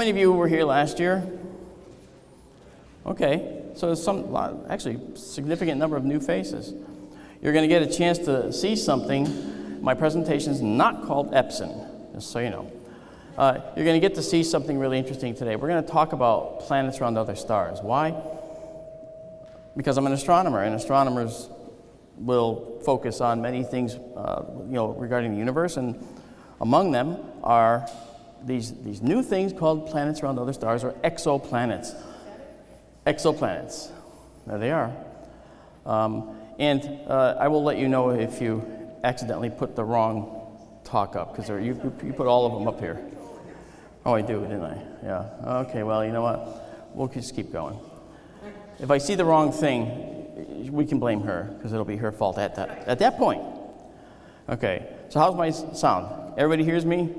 many of you were here last year? Okay, so there's some, actually, significant number of new faces. You're going to get a chance to see something. My presentation is not called Epson, just so you know. Uh, you're going to get to see something really interesting today. We're going to talk about planets around other stars. Why? Because I'm an astronomer, and astronomers will focus on many things, uh, you know, regarding the universe, and among them are these, these new things called planets around other stars, are exoplanets. Exoplanets. There they are. Um, and uh, I will let you know if you accidentally put the wrong talk up, because you, you put all of them up here. Oh, I do, didn't I? Yeah. Okay, well, you know what? We'll just keep going. If I see the wrong thing, we can blame her, because it'll be her fault at that, at that point. Okay, so how's my sound? Everybody hears me?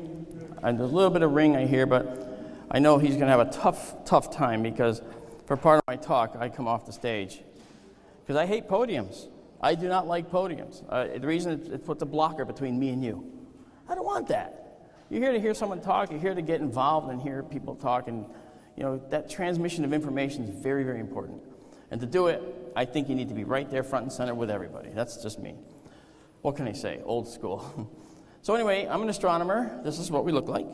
And there's a little bit of ring I hear, but I know he's going to have a tough, tough time because for part of my talk, I come off the stage. Because I hate podiums. I do not like podiums. Uh, the reason it, it puts a blocker between me and you. I don't want that. You're here to hear someone talk. You're here to get involved and hear people talk. And, you know, that transmission of information is very, very important. And to do it, I think you need to be right there front and center with everybody. That's just me. What can I say? Old school. so, anyway, I'm an astronomer. This is what we look like.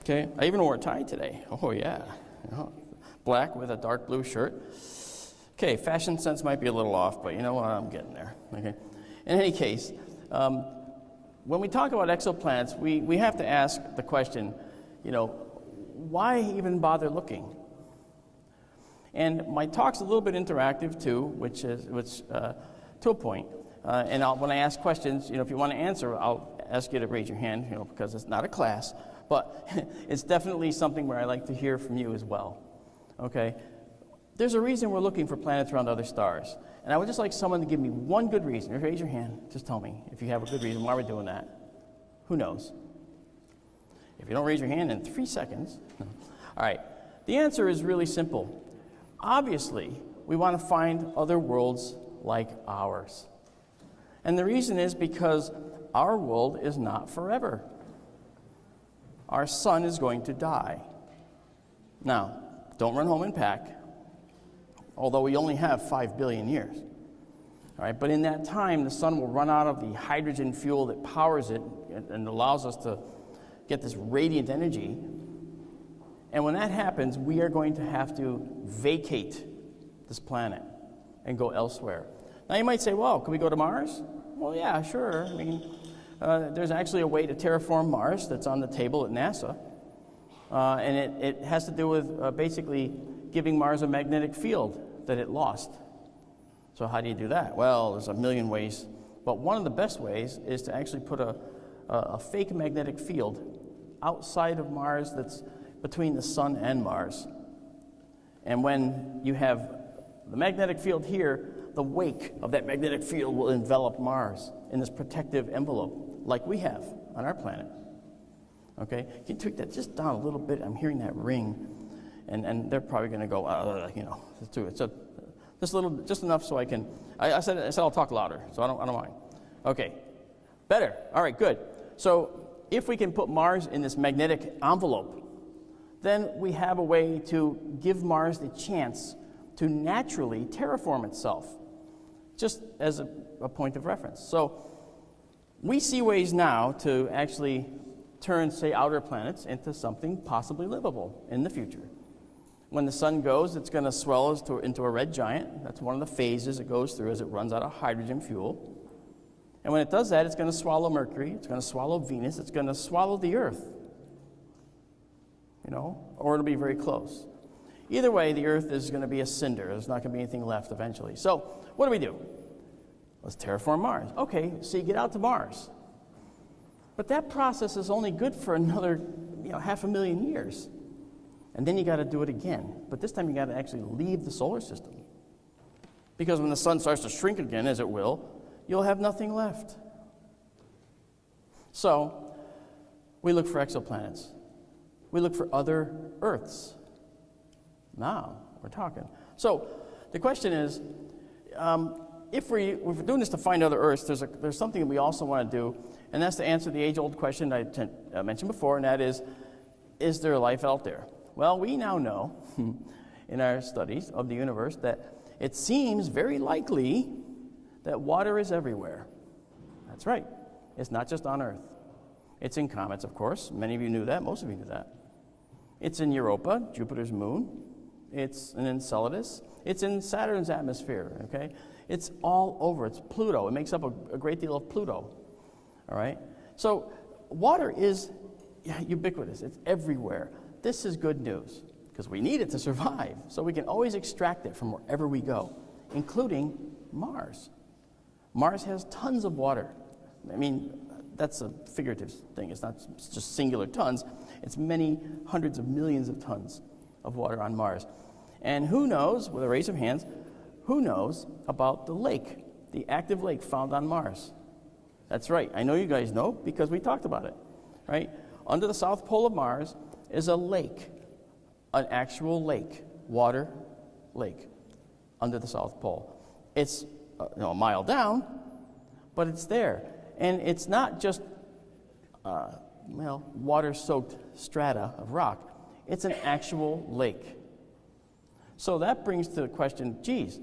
Okay, I even wore a tie today. Oh, yeah. Black with a dark blue shirt. Okay, fashion sense might be a little off, but you know what? I'm getting there. Okay. In any case, um, when we talk about exoplanets, we, we have to ask the question, you know, why even bother looking? And my talk's a little bit interactive too, which is which, uh, to a point. Uh, and I'll, when I ask questions, you know, if you want to answer, I'll ask you to raise your hand, you know, because it's not a class, but it's definitely something where I like to hear from you as well. Okay? There's a reason we're looking for planets around other stars. And I would just like someone to give me one good reason. Raise your hand. Just tell me if you have a good reason why we're doing that. Who knows? If you don't raise your hand in three seconds. All right. The answer is really simple. Obviously, we want to find other worlds like ours. And the reason is because our world is not forever. Our sun is going to die. Now, don't run home and pack, although we only have 5 billion years. All right, but in that time, the sun will run out of the hydrogen fuel that powers it and allows us to get this radiant energy. And when that happens, we are going to have to vacate this planet and go elsewhere. Now, you might say, well, can we go to Mars? Well, yeah, sure. I mean, uh, there's actually a way to terraform Mars that's on the table at NASA. Uh, and it, it has to do with uh, basically giving Mars a magnetic field that it lost. So, how do you do that? Well, there's a million ways, but one of the best ways is to actually put a, a, a fake magnetic field outside of Mars that's between the Sun and Mars. And when you have the magnetic field here, the wake of that magnetic field will envelop Mars in this protective envelope, like we have on our planet. Okay? Can you tweak that just down a little bit? I'm hearing that ring. And, and they're probably going to go, uh, you know, do it. So just a little, just enough so I can. I, I, said, I said I'll talk louder, so I don't, I don't mind. Okay, better. All right, good. So if we can put Mars in this magnetic envelope, then we have a way to give Mars the chance to naturally terraform itself, just as a, a point of reference. So we see ways now to actually turn, say, outer planets into something possibly livable in the future. When the sun goes, it's going to swell into a red giant. That's one of the phases it goes through as it runs out of hydrogen fuel. And when it does that, it's going to swallow Mercury, it's going to swallow Venus, it's going to swallow the Earth. You know, or it'll be very close. Either way, the Earth is going to be a cinder. There's not going to be anything left eventually. So, what do we do? Let's terraform Mars. Okay, so you get out to Mars. But that process is only good for another, you know, half a million years. And then you got to do it again. But this time you got to actually leave the solar system. Because when the sun starts to shrink again, as it will, you'll have nothing left. So, we look for exoplanets. We look for other Earths. Now, we're talking. So, the question is um, if, we, if we're doing this to find other Earths, there's, a, there's something that we also want to do, and that's to answer the age old question I uh, mentioned before, and that is is there life out there? Well, we now know in our studies of the universe that it seems very likely that water is everywhere. That's right. It's not just on Earth. It's in comets, of course. Many of you knew that. Most of you knew that. It's in Europa, Jupiter's moon. It's an Enceladus. It's in Saturn's atmosphere, okay? It's all over. It's Pluto. It makes up a, a great deal of Pluto, all right? So water is ubiquitous. It's everywhere. This is good news because we need it to survive. So we can always extract it from wherever we go, including Mars. Mars has tons of water. I mean, that's a figurative thing. It's not just singular tons. It's many hundreds of millions of tons of water on Mars. And who knows, with a raise of hands, who knows about the lake, the active lake found on Mars? That's right. I know you guys know because we talked about it, right? Under the south pole of Mars is a lake, an actual lake, water lake, under the south pole. It's uh, you know, a mile down, but it's there. And it's not just, uh, well, water soaked strata of rock, it's an actual lake. So that brings to the question geez,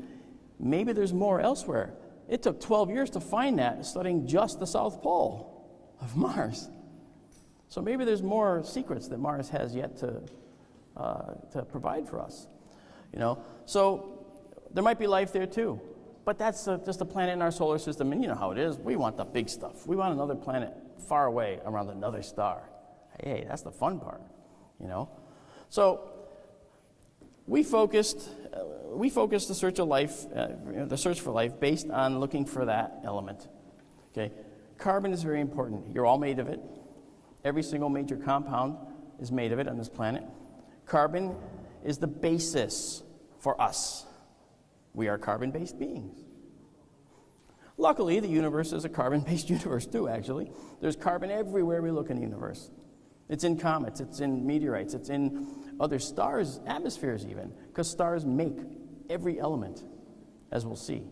maybe there's more elsewhere. It took 12 years to find that, studying just the South Pole of Mars. So maybe there's more secrets that Mars has yet to, uh, to provide for us. You know, so there might be life there too. But that's a, just a planet in our solar system, and you know how it is. We want the big stuff. We want another planet far away around another star. Hey, that's the fun part, you know. So we focused, uh, we focused the search of life, uh, the search for life, based on looking for that element. Okay, carbon is very important. You're all made of it. Every single major compound is made of it on this planet. Carbon is the basis for us. We are carbon based beings. Luckily, the universe is a carbon based universe, too, actually. There's carbon everywhere we look in the universe. It's in comets, it's in meteorites, it's in other stars, atmospheres, even, because stars make every element, as we'll see.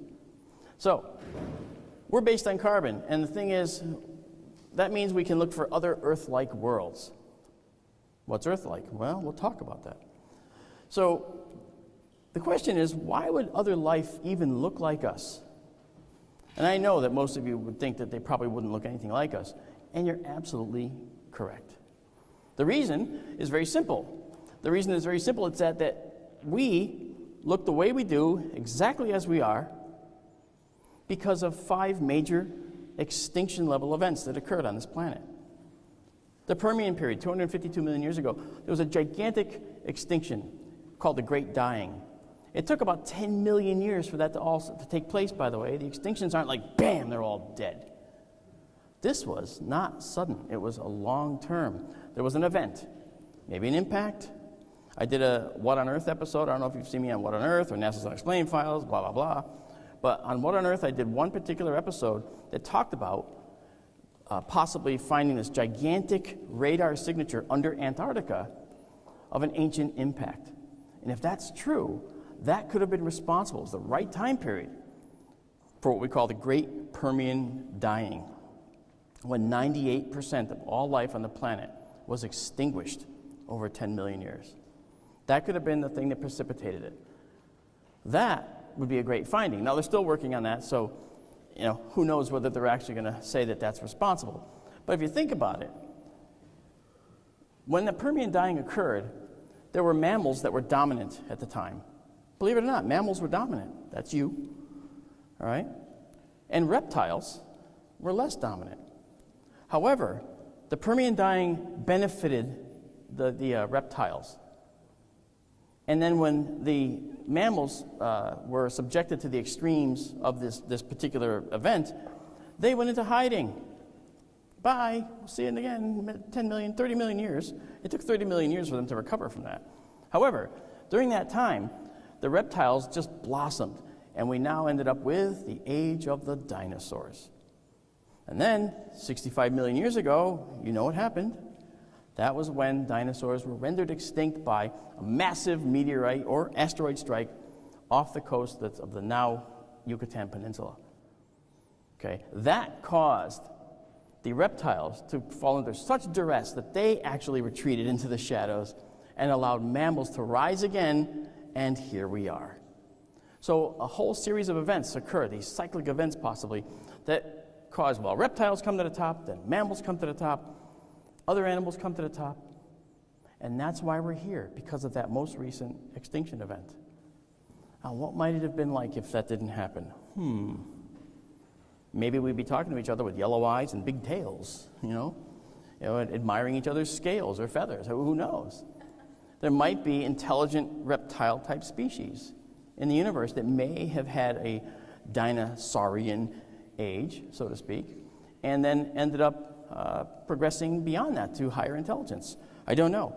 So, we're based on carbon, and the thing is, that means we can look for other Earth like worlds. What's Earth like? Well, we'll talk about that. So, the question is why would other life even look like us? And I know that most of you would think that they probably wouldn't look anything like us, and you're absolutely correct. The reason is very simple. The reason is very simple it's that, that we look the way we do, exactly as we are, because of five major extinction level events that occurred on this planet. The Permian period, 252 million years ago, there was a gigantic extinction called the Great Dying. It took about 10 million years for that to all to take place, by the way. The extinctions aren't like, bam, they're all dead. This was not sudden, it was a long term. There was an event, maybe an impact. I did a What on Earth episode. I don't know if you've seen me on What on Earth or NASA's Unexplained Files, blah, blah, blah. But on What on Earth, I did one particular episode that talked about uh, possibly finding this gigantic radar signature under Antarctica of an ancient impact. And if that's true, that could have been responsible. It's the right time period for what we call the Great Permian Dying, when 98% of all life on the planet was extinguished over 10 million years. That could have been the thing that precipitated it. That would be a great finding. Now, they're still working on that, so you know, who knows whether they're actually going to say that that's responsible. But if you think about it, when the Permian dying occurred, there were mammals that were dominant at the time. Believe it or not, mammals were dominant. That's you. All right? And reptiles were less dominant. However, the Permian dying benefited the, the uh, reptiles. And then when the mammals uh, were subjected to the extremes of this, this particular event, they went into hiding. Bye. We'll see it again. 10 million, 30 million years. It took 30 million years for them to recover from that. However, during that time, the reptiles just blossomed, and we now ended up with the age of the dinosaurs. And then, 65 million years ago, you know what happened. That was when dinosaurs were rendered extinct by a massive meteorite or asteroid strike off the coast of the now Yucatan Peninsula. Okay, that caused the reptiles to fall under such duress that they actually retreated into the shadows and allowed mammals to rise again, and here we are. So, a whole series of events occur, these cyclic events possibly, that cause, well, reptiles come to the top, then mammals come to the top, other animals come to the top. And that's why we're here, because of that most recent extinction event. Now, what might it have been like if that didn't happen? Hmm. Maybe we'd be talking to each other with yellow eyes and big tails, you know, you know admiring each other's scales or feathers. Who knows? There might be intelligent reptile type species in the universe that may have had a dinosaurian age, so to speak, and then ended up uh, progressing beyond that to higher intelligence. I don't know.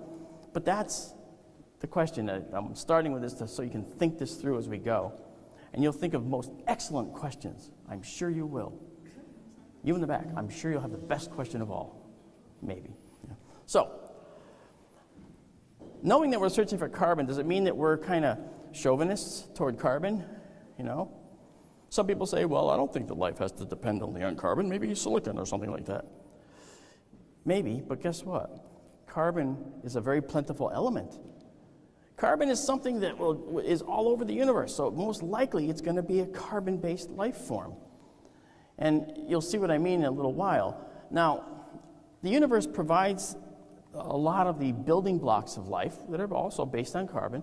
But that's the question. I'm starting with this to, so you can think this through as we go. And you'll think of most excellent questions. I'm sure you will. You in the back, I'm sure you'll have the best question of all. Maybe. Yeah. So, knowing that we're searching for carbon, does it mean that we're kind of chauvinists toward carbon? You know? Some people say, well, I don't think that life has to depend only on carbon. Maybe silicon or something like that. Maybe, but guess what? Carbon is a very plentiful element. Carbon is something that will, is all over the universe, so most likely it's going to be a carbon based life form. And you'll see what I mean in a little while. Now, the universe provides a lot of the building blocks of life that are also based on carbon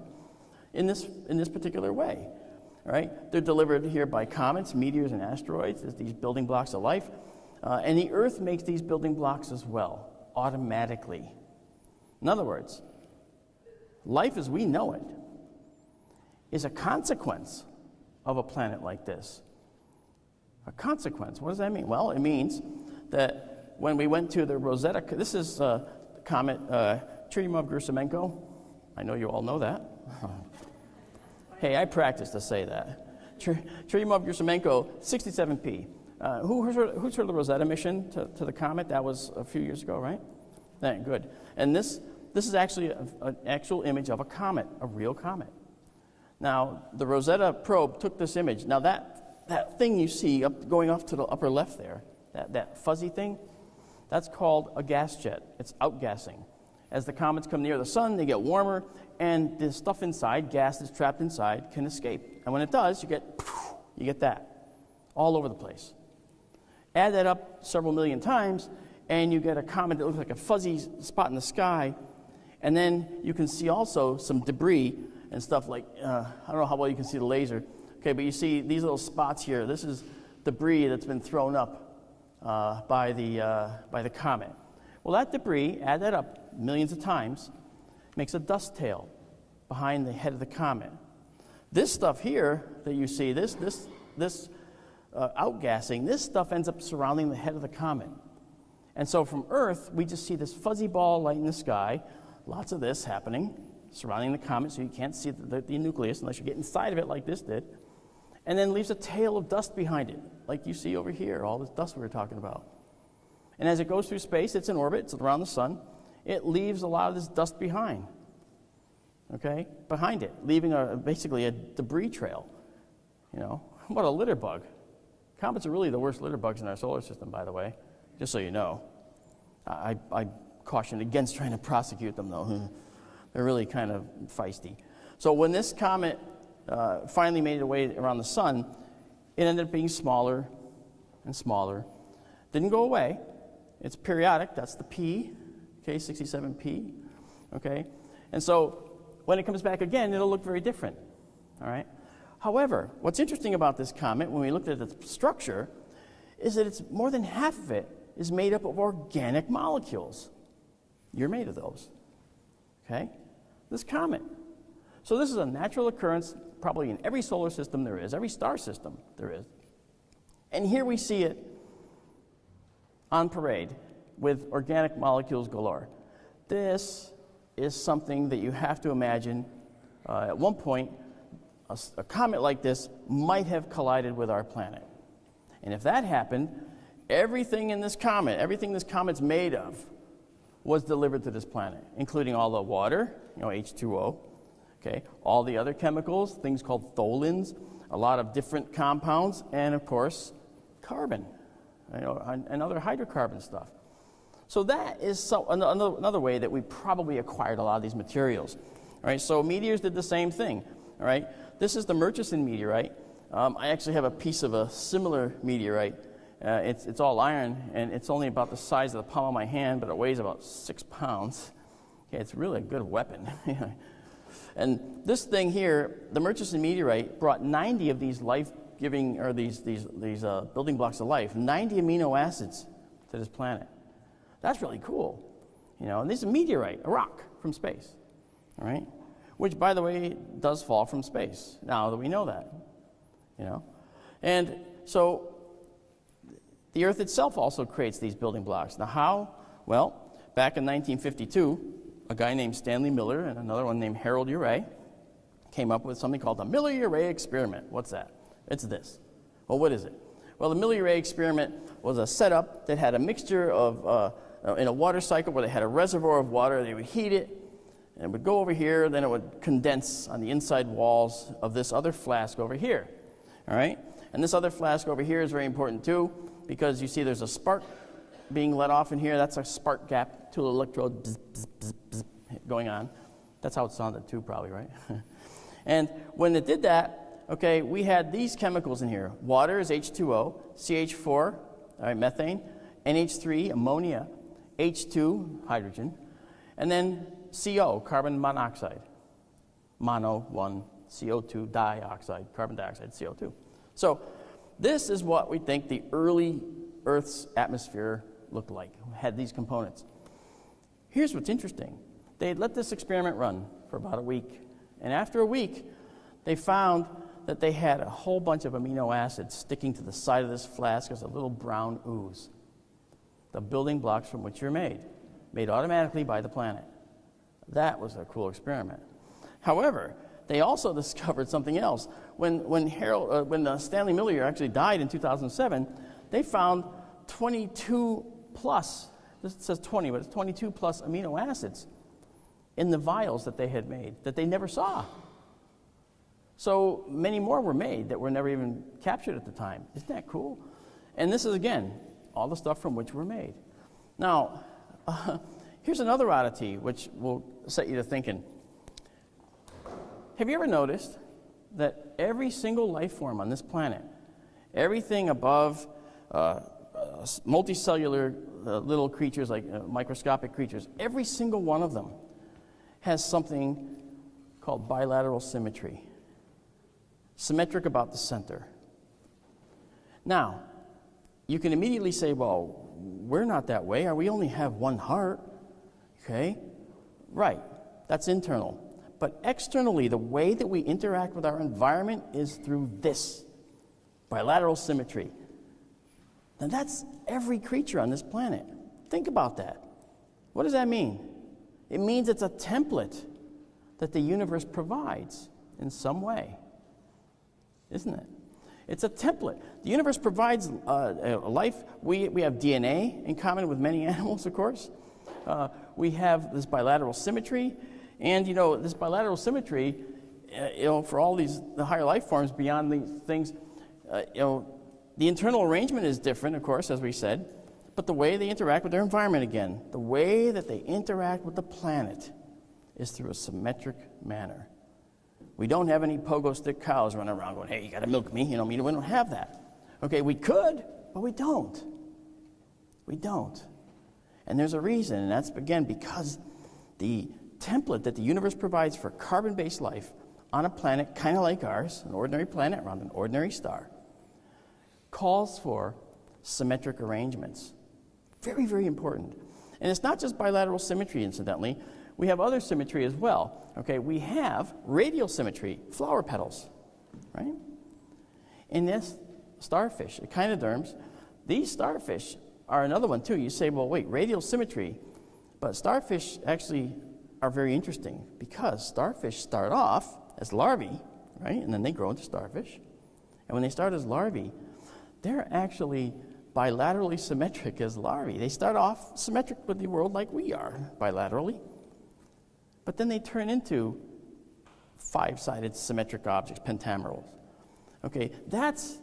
in this, in this particular way. Right? They're delivered here by comets, meteors, and asteroids as these building blocks of life. Uh, and the Earth makes these building blocks as well, automatically. In other words, life as we know it is a consequence of a planet like this. A consequence. What does that mean? Well, it means that when we went to the Rosetta, this is uh, comet uh, Churyumov-Gerasimenko. I know you all know that. hey, I practiced to say that. Churyumov-Gerasimenko, 67P. Uh, who, who's, heard, who's heard of the Rosetta mission to, to the comet? That was a few years ago, right? Yeah, good. And this, this is actually an actual image of a comet, a real comet. Now, the Rosetta probe took this image. Now, that, that thing you see up, going off to the upper left there, that, that fuzzy thing, that's called a gas jet. It's outgassing. As the comets come near the sun, they get warmer, and the stuff inside, gas that's trapped inside, can escape. And when it does, you get, you get that all over the place. Add that up several million times, and you get a comet that looks like a fuzzy spot in the sky. And then you can see also some debris and stuff like, uh, I don't know how well you can see the laser. Okay, but you see these little spots here. This is debris that's been thrown up uh, by, the, uh, by the comet. Well, that debris, add that up millions of times, makes a dust tail behind the head of the comet. This stuff here that you see, this, this, this uh, outgassing, this stuff ends up surrounding the head of the comet. And so from Earth, we just see this fuzzy ball light in the sky, lots of this happening surrounding the comet, so you can't see the, the, the nucleus unless you get inside of it like this did. And then leaves a tail of dust behind it, like you see over here, all this dust we were talking about. And as it goes through space, it's in orbit, it's around the sun, it leaves a lot of this dust behind. Okay? Behind it, leaving a, basically a debris trail. You know, what a litter bug. Comets are really the worst litter bugs in our solar system, by the way, just so you know. I, I caution against trying to prosecute them, though. They're really kind of feisty. So when this comet uh, finally made its way around the sun, it ended up being smaller and smaller. Didn't go away. It's periodic. That's the P, okay, 67P, okay? And so when it comes back again, it'll look very different, all right? However, what's interesting about this comet, when we looked at its structure, is that it's more than half of it is made up of organic molecules. You're made of those. Okay? This comet. So this is a natural occurrence probably in every solar system there is, every star system there is. And here we see it on parade with organic molecules galore. This is something that you have to imagine uh, at one point a, a comet like this might have collided with our planet. And if that happened, everything in this comet, everything this comet's made of, was delivered to this planet, including all the water, you know, H2O, okay, all the other chemicals, things called tholins, a lot of different compounds, and of course, carbon, you know, and, other hydrocarbon stuff. So that is so, another, another way that we probably acquired a lot of these materials. All right, so meteors did the same thing. All right, this is the Murchison meteorite. Um, I actually have a piece of a similar meteorite. Uh, it's, it's all iron, and it's only about the size of the palm of my hand, but it weighs about six pounds. Okay, it's really a good weapon. and this thing here, the Murchison meteorite, brought 90 of these life-giving, or these, these, these uh, building blocks of life, 90 amino acids to this planet. That's really cool. You know, and this is a meteorite, a rock from space, all right? Which, by the way, does fall from space, now that we know that, you know? And so the Earth itself also creates these building blocks. Now, how? Well, back in 1952, a guy named Stanley Miller and another one named Harold Urey came up with something called the Miller-Urey experiment. What's that? It's this. Well, what is it? Well, the Miller-Urey experiment was a setup that had a mixture of, uh, in a water cycle where they had a reservoir of water, they would heat it, and it would go over here, then it would condense on the inside walls of this other flask over here. All right? And this other flask over here is very important too, because you see there's a spark being let off in here. That's a spark gap, two electrode bzz, bzz, bzz, bzz, going on. That's how it sounded too, probably, right? and when it did that, okay, we had these chemicals in here. Water is H2O, CH4, all right, methane, NH3, ammonia, H2, hydrogen, and then CO, carbon monoxide. Mono, one, CO2 dioxide, carbon dioxide, CO2. So this is what we think the early Earth's atmosphere looked like, had these components. Here's what's interesting. They let this experiment run for about a week. And after a week, they found that they had a whole bunch of amino acids sticking to the side of this flask as a little brown ooze. The building blocks from which you're made, made automatically by the planet. That was a cool experiment. However, they also discovered something else. When, when, Harold, uh, when uh, Stanley Miller actually died in 2007, they found 22 plus, this says 20, but it's 22 plus amino acids in the vials that they had made that they never saw. So many more were made that were never even captured at the time. Isn't that cool? And this is, again, all the stuff from which we're made. Now, uh, here's another oddity which will set you to thinking. Have you ever noticed that every single life form on this planet, everything above uh, uh, multicellular uh, little creatures like uh, microscopic creatures, every single one of them has something called bilateral symmetry, symmetric about the center. Now, you can immediately say, well, we're not that way, or we only have one heart. Okay? Right, that's internal. But externally, the way that we interact with our environment is through this bilateral symmetry. Now, that's every creature on this planet. Think about that. What does that mean? It means it's a template that the universe provides in some way, isn't it? It's a template. The universe provides uh, a life. We, we have DNA in common with many animals, of course. Uh, we have this bilateral symmetry. And, you know, this bilateral symmetry, uh, you know, for all these the higher life forms beyond these things, uh, you know, the internal arrangement is different, of course, as we said, but the way they interact with their environment again, the way that they interact with the planet is through a symmetric manner. We don't have any pogo stick cows running around going, hey, you got to milk me. You know, we don't have that. Okay, we could, but we don't. We don't. And there's a reason, and that's, again, because the template that the universe provides for carbon based life on a planet kind of like ours, an ordinary planet around an ordinary star, calls for symmetric arrangements. Very, very important. And it's not just bilateral symmetry, incidentally. We have other symmetry as well. Okay, we have radial symmetry, flower petals, right? In this starfish, echinoderms, these starfish are another one too. You say, well, wait, radial symmetry, but starfish actually are very interesting because starfish start off as larvae, right? And then they grow into starfish. And when they start as larvae, they're actually bilaterally symmetric as larvae. They start off symmetric with the world like we are, bilaterally. But then they turn into five sided symmetric objects, pentamerals. Okay, that's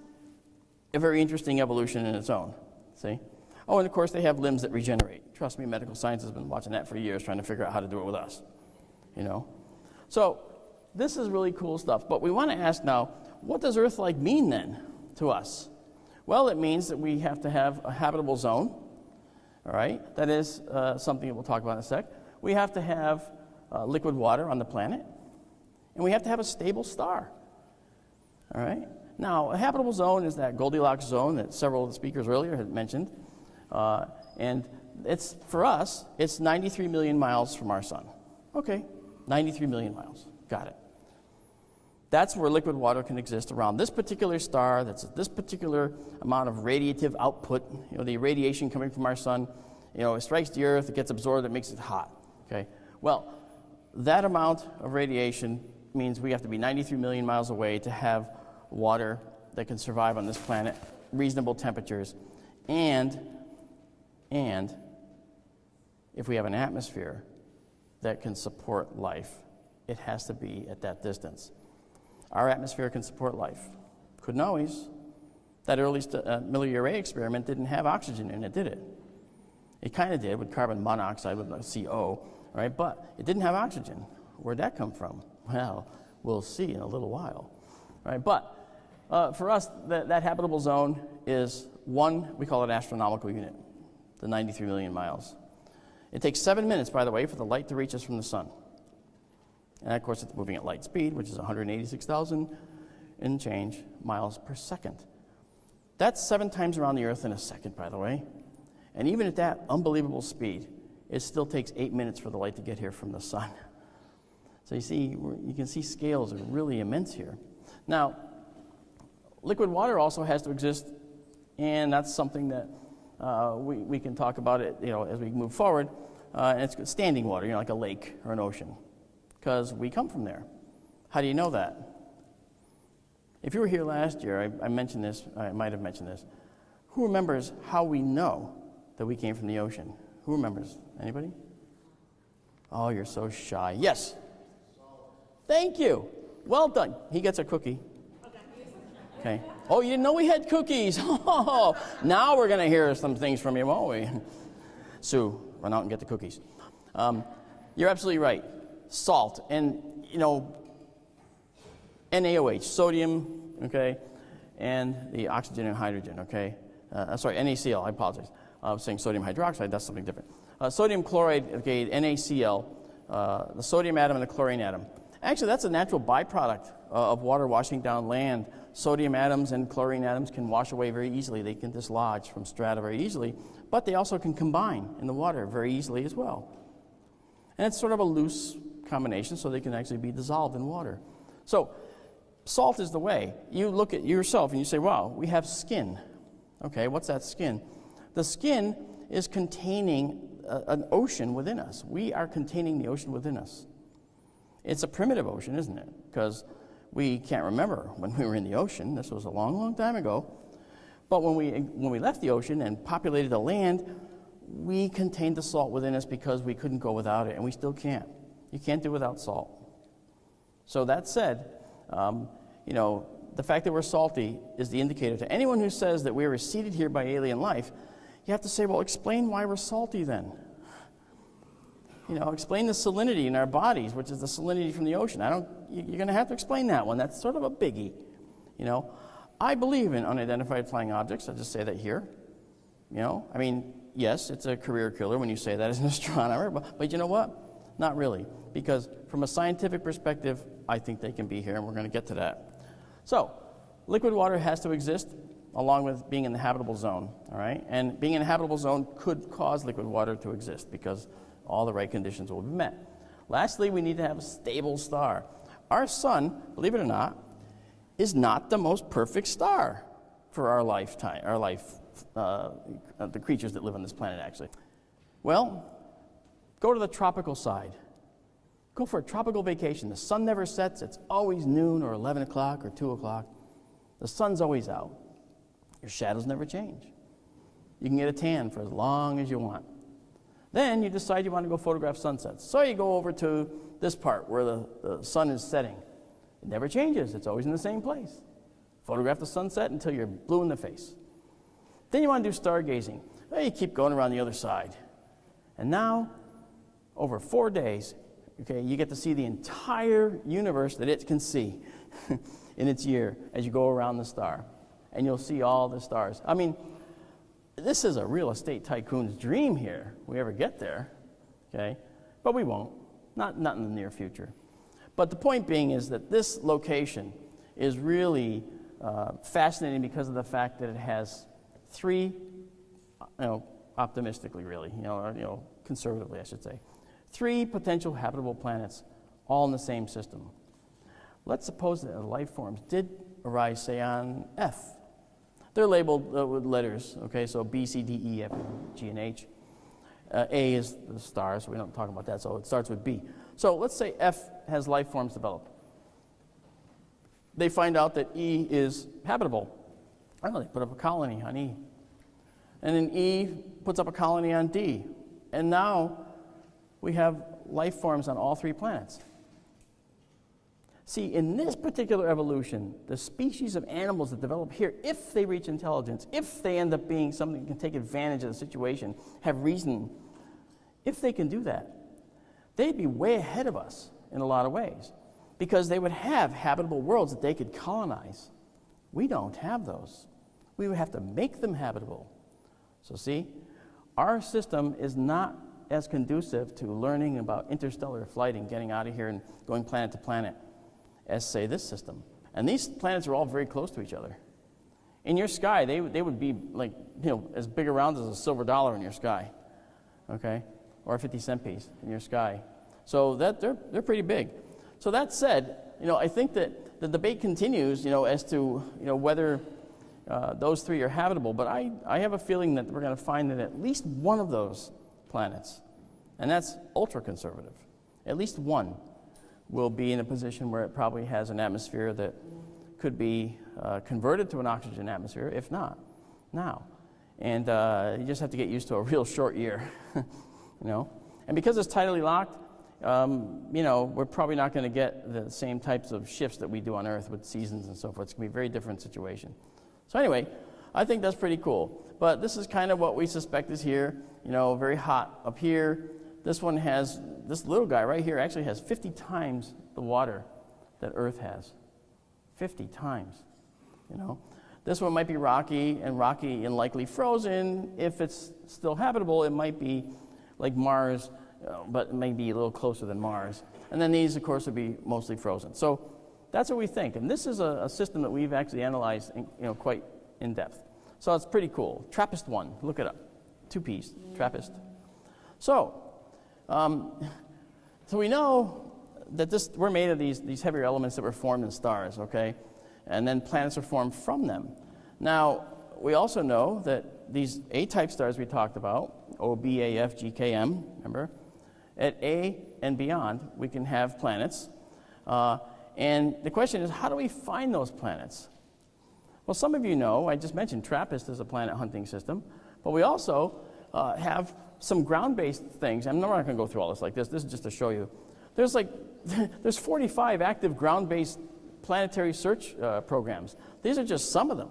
a very interesting evolution in its own. See? Oh, and of course, they have limbs that regenerate. Trust me, medical science has been watching that for years, trying to figure out how to do it with us. You know? So, this is really cool stuff. But we want to ask now what does Earth like mean then to us? Well, it means that we have to have a habitable zone. All right? That is uh, something that we'll talk about in a sec. We have to have uh, liquid water on the planet. And we have to have a stable star. All right? Now, a habitable zone is that Goldilocks zone that several of the speakers earlier had mentioned. Uh, and it's, for us, it's 93 million miles from our sun. Okay, 93 million miles. Got it. That's where liquid water can exist around this particular star, that's this particular amount of radiative output. You know, the radiation coming from our sun, you know, it strikes the earth, it gets absorbed, it makes it hot. Okay? Well, that amount of radiation means we have to be 93 million miles away to have water that can survive on this planet, reasonable temperatures, and and if we have an atmosphere that can support life, it has to be at that distance. Our atmosphere can support life. Couldn't always. That early uh, Miller-Urey experiment didn't have oxygen in it, did it? It kind of did with carbon monoxide with CO, right? But it didn't have oxygen. Where'd that come from? Well, we'll see in a little while, right? But uh, for us, that, that habitable zone is one, we call it astronomical unit, the 93 million miles. It takes seven minutes, by the way, for the light to reach us from the sun. And of course, it's moving at light speed, which is 186,000 and change miles per second. That's seven times around the Earth in a second, by the way. And even at that unbelievable speed, it still takes eight minutes for the light to get here from the sun. So you see, you can see scales are really immense here. Now, liquid water also has to exist, and that's something that we, we can talk about it, you know, as we move forward. Uh, and it's standing water, you know, like a lake or an ocean because we come from there. How do you know that? If you were here last year, I, I mentioned this, I might have mentioned this. Who remembers how we know that we came from the ocean? Who remembers? Anybody? Oh, you're so shy. Yes. Thank you. Well done. He gets a cookie. Okay. Oh, you didn't know we had cookies. Oh, now we're going to hear some things from you, won't we? Sue, run out and get the cookies. Um, you're absolutely right salt. And, you know, NaOH, sodium, okay, and the oxygen and hydrogen, okay? Uh, sorry, NaCl, I apologize. I was saying sodium hydroxide, that's something different. Uh, sodium chloride, okay, NaCl, uh, the sodium atom and the chlorine atom. Actually, that's a natural byproduct uh, of water washing down land. Sodium atoms and chlorine atoms can wash away very easily. They can dislodge from strata very easily, but they also can combine in the water very easily as well. And it's sort of a loose combination so they can actually be dissolved in water. So, salt is the way. You look at yourself and you say, wow, we have skin. Okay, what's that skin? The skin is containing a, an ocean within us. We are containing the ocean within us. It's a primitive ocean, isn't it? Because we can't remember when we were in the ocean. This was a long, long time ago. But when we, when we left the ocean and populated the land, we contained the salt within us because we couldn't go without it, and we still can't. You can't do without salt. So that said, um, you know, the fact that we're salty is the indicator to anyone who says that we were seeded here by alien life. You have to say, well, explain why we're salty then. You know, explain the salinity in our bodies, which is the salinity from the ocean. I don't. You're going to have to explain that one. That's sort of a biggie. You know, I believe in unidentified flying objects. I'll just say that here. You know, I mean, yes, it's a career killer when you say that as an astronomer, but, but you know what? Not really, because from a scientific perspective, I think they can be here, and we're going to get to that. So, liquid water has to exist along with being in the habitable zone, all right? And being in a habitable zone could cause liquid water to exist because all the right conditions will be met. Lastly, we need to have a stable star. Our sun, believe it or not, is not the most perfect star for our lifetime, our life, uh, the creatures that live on this planet, actually. Well, Go to the tropical side. Go for a tropical vacation. The sun never sets, it's always noon or 11 o'clock or 2 o'clock. The sun's always out. Your shadows never change. You can get a tan for as long as you want. Then you decide you want to go photograph sunsets. So you go over to this part where the, the sun is setting. It never changes, it's always in the same place. Photograph the sunset until you're blue in the face. Then you want to do stargazing. Well, you keep going around the other side. And now, over four days, okay, you get to see the entire universe that it can see in its year as you go around the star. And you'll see all the stars. I mean, this is a real estate tycoon's dream here. We ever get there, okay? But we won't. Not, not in the near future. But the point being is that this location is really uh, fascinating because of the fact that it has three, you know, optimistically really, you know, or, you know, conservatively I should say, three potential habitable planets all in the same system. Let's suppose that life forms did arise, say, on F. They're labeled uh, with letters, okay, so B, C, D, E, F, G, and H. Uh, A is the star, so we don't talk about that, so it starts with B. So let's say F has life forms develop. They find out that E is habitable. I know, they put up a colony on E. And then E puts up a colony on D. And now we have life forms on all three planets. See, in this particular evolution, the species of animals that develop here, if they reach intelligence, if they end up being something that can take advantage of the situation, have reason, if they can do that, they'd be way ahead of us in a lot of ways because they would have habitable worlds that they could colonize. We don't have those. We would have to make them habitable. So, see, our system is not as conducive to learning about interstellar flight and getting out of here and going planet to planet as, say, this system. And these planets are all very close to each other. In your sky, they, they would be like, you know, as big around as a silver dollar in your sky, okay? Or a 50 cent piece in your sky. So that, they're, they're pretty big. So that said, you know, I think that the debate continues, you know, as to, you know, whether uh, those three are habitable. But I, I have a feeling that we're going to find that at least one of those planets, and that's ultra conservative, at least one will be in a position where it probably has an atmosphere that could be uh, converted to an oxygen atmosphere, if not now. And uh, you just have to get used to a real short year, you know. And because it's tidally locked, um, you know, we're probably not going to get the same types of shifts that we do on Earth with seasons and so forth. It's going to be a very different situation. So anyway, I think that's pretty cool. But this is kind of what we suspect is here. You know, very hot up here. This one has, this little guy right here actually has 50 times the water that Earth has. 50 times, you know. This one might be rocky and rocky and likely frozen. If it's still habitable, it might be like Mars, uh, but maybe a little closer than Mars. And then these, of course, would be mostly frozen. So that's what we think. And this is a, a system that we've actually analyzed in, you know, quite in depth. So it's pretty cool. TRAPPIST 1, look it up. Two P's, TRAPPIST. So, um, so we know that this, we're made of these, these heavier elements that were formed in stars, okay? And then planets are formed from them. Now, we also know that these A-type stars we talked about, O, B, A, F, G, K, M, remember? At A and beyond, we can have planets. Uh, and the question is, how do we find those planets? Well, some of you know, I just mentioned TRAPPIST is a planet hunting system, but we also uh, have some ground-based things. I'm not going to go through all this like this. This is just to show you. There's like, there's 45 active ground-based planetary search uh, programs. These are just some of them.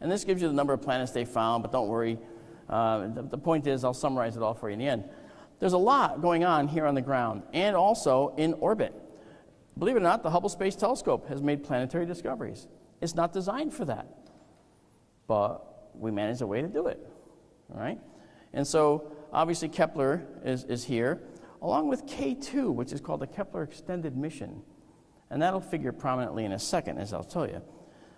And this gives you the number of planets they found, but don't worry. Uh, the, the point is, I'll summarize it all for you in the end. There's a lot going on here on the ground and also in orbit. Believe it or not, the Hubble Space Telescope has made planetary discoveries. It's not designed for that, but we managed a way to do it, all right? And so obviously Kepler is, is here, along with K2, which is called the Kepler Extended Mission. And that'll figure prominently in a second, as I'll tell you.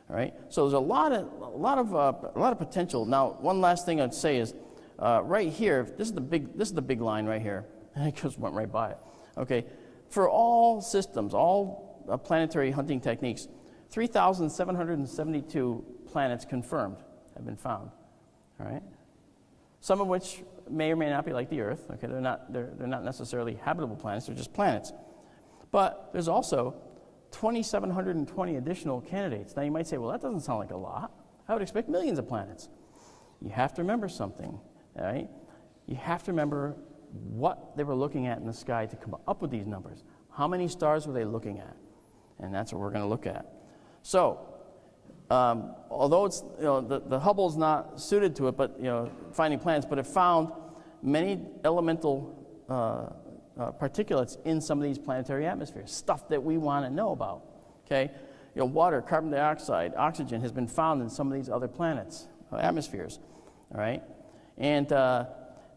All right? So there's a lot of, a lot of, uh, a lot of potential. Now, one last thing I'd say is uh, right here, this is, the big, this is the big line right here. I just went right by it. Okay, for all systems, all uh, planetary hunting techniques, 3,772 planets confirmed have been found. All right? Some of which may or may not be like the Earth. Okay, they're not, they're, they're not necessarily habitable planets, they're just planets. But there's also 2,720 additional candidates. Now you might say, well, that doesn't sound like a lot. I would expect millions of planets. You have to remember something, right? You have to remember what they were looking at in the sky to come up with these numbers. How many stars were they looking at? And that's what we're going to look at. So, um, although it's, you know, the, the Hubble's not suited to it, but, you know, finding planets, but it found many elemental uh, uh, particulates in some of these planetary atmospheres, stuff that we want to know about, okay? You know, water, carbon dioxide, oxygen has been found in some of these other planets, uh, atmospheres, all right? And uh,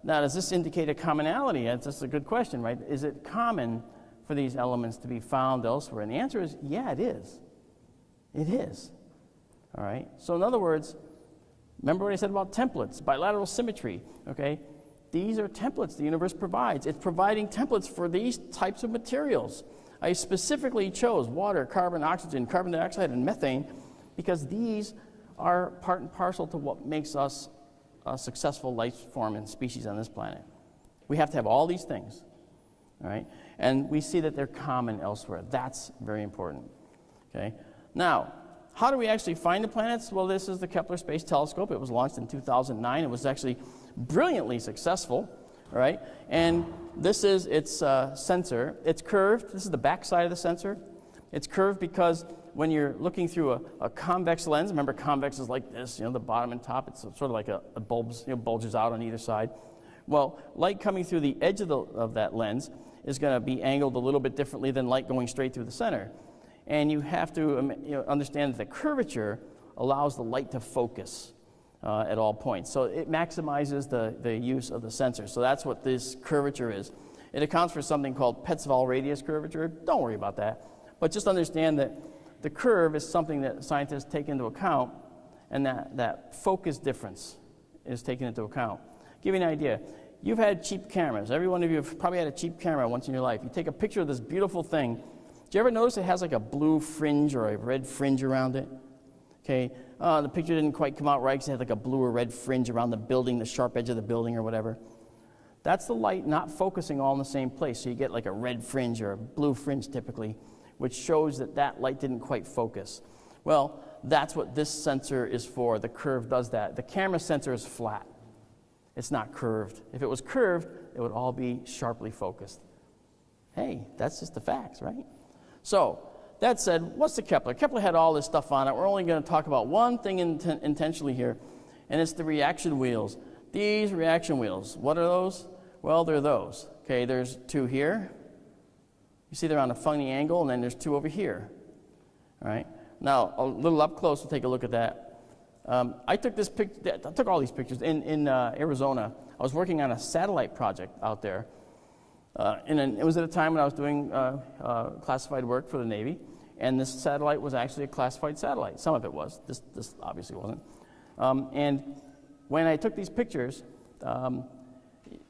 now, does this indicate a commonality? That's, that's a good question, right? Is it common for these elements to be found elsewhere? And the answer is, yeah, it is. It is. All right? So, in other words, remember what I said about templates, bilateral symmetry, okay? These are templates the universe provides. It's providing templates for these types of materials. I specifically chose water, carbon, oxygen, carbon dioxide, and methane because these are part and parcel to what makes us a successful life form and species on this planet. We have to have all these things, all right? And we see that they're common elsewhere. That's very important, okay? Now, how do we actually find the planets? Well, this is the Kepler Space Telescope. It was launched in 2009. It was actually brilliantly successful, right? And this is its uh, sensor. It's curved. This is the back side of the sensor. It's curved because when you're looking through a, a, convex lens, remember convex is like this, you know, the bottom and top, it's sort of like a, a bulbs, you know, bulges out on either side. Well, light coming through the edge of, the, of that lens is going to be angled a little bit differently than light going straight through the center. And you have to um, you know, understand that the curvature allows the light to focus uh, at all points. So it maximizes the, the use of the sensor. So that's what this curvature is. It accounts for something called Petzval radius curvature. Don't worry about that. But just understand that the curve is something that scientists take into account, and that, that focus difference is taken into account. Give you an idea. You've had cheap cameras. Every one of you have probably had a cheap camera once in your life. You take a picture of this beautiful thing. Do you ever notice it has like a blue fringe or a red fringe around it? Okay, uh, the picture didn't quite come out right because it had like a blue or red fringe around the building, the sharp edge of the building or whatever. That's the light not focusing all in the same place. So you get like a red fringe or a blue fringe typically, which shows that that light didn't quite focus. Well, that's what this sensor is for. The curve does that. The camera sensor is flat. It's not curved. If it was curved, it would all be sharply focused. Hey, that's just the facts, right? So, that said, what's the Kepler? Kepler had all this stuff on it. We're only going to talk about one thing inten intentionally here, and it's the reaction wheels. These reaction wheels, what are those? Well, they're those. Okay, there's two here. You see they're on a funny angle, and then there's two over here. All right? Now, a little up close, we'll take a look at that. Um, I took this pic I took all these pictures in, in uh, Arizona. I was working on a satellite project out there. Uh, and it was at a time when I was doing uh, uh, classified work for the Navy. And this satellite was actually a classified satellite. Some of it was. This, this obviously wasn't. Um, and when I took these pictures, um,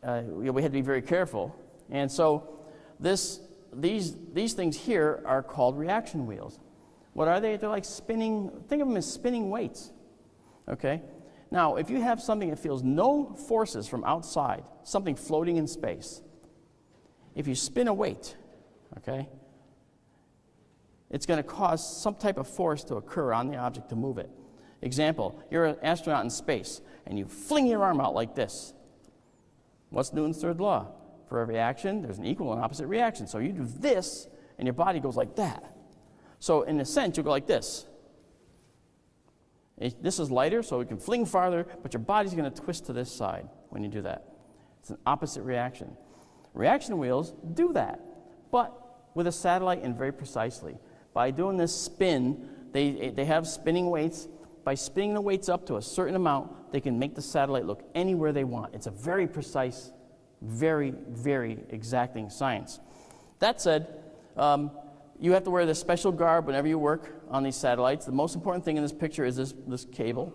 we had to be very careful. And so this, these, these things here are called reaction wheels. What are they? They're like spinning, think of them as spinning weights. Okay? Now, if you have something that feels no forces from outside, something floating in space, if you spin a weight, okay, it's going to cause some type of force to occur on the object to move it. Example, you're an astronaut in space and you fling your arm out like this. What's Newton's third law? For every action, there's an equal and opposite reaction. So you do this and your body goes like that. So in a sense, you go like this. This is lighter, so it can fling farther, but your body's going to twist to this side when you do that. It's an opposite reaction. Reaction wheels do that, but with a satellite and very precisely. By doing this spin, they, they have spinning weights. By spinning the weights up to a certain amount, they can make the satellite look anywhere they want. It's a very precise, very, very exacting science. That said, um, you have to wear this special garb whenever you work on these satellites. The most important thing in this picture is this, this cable.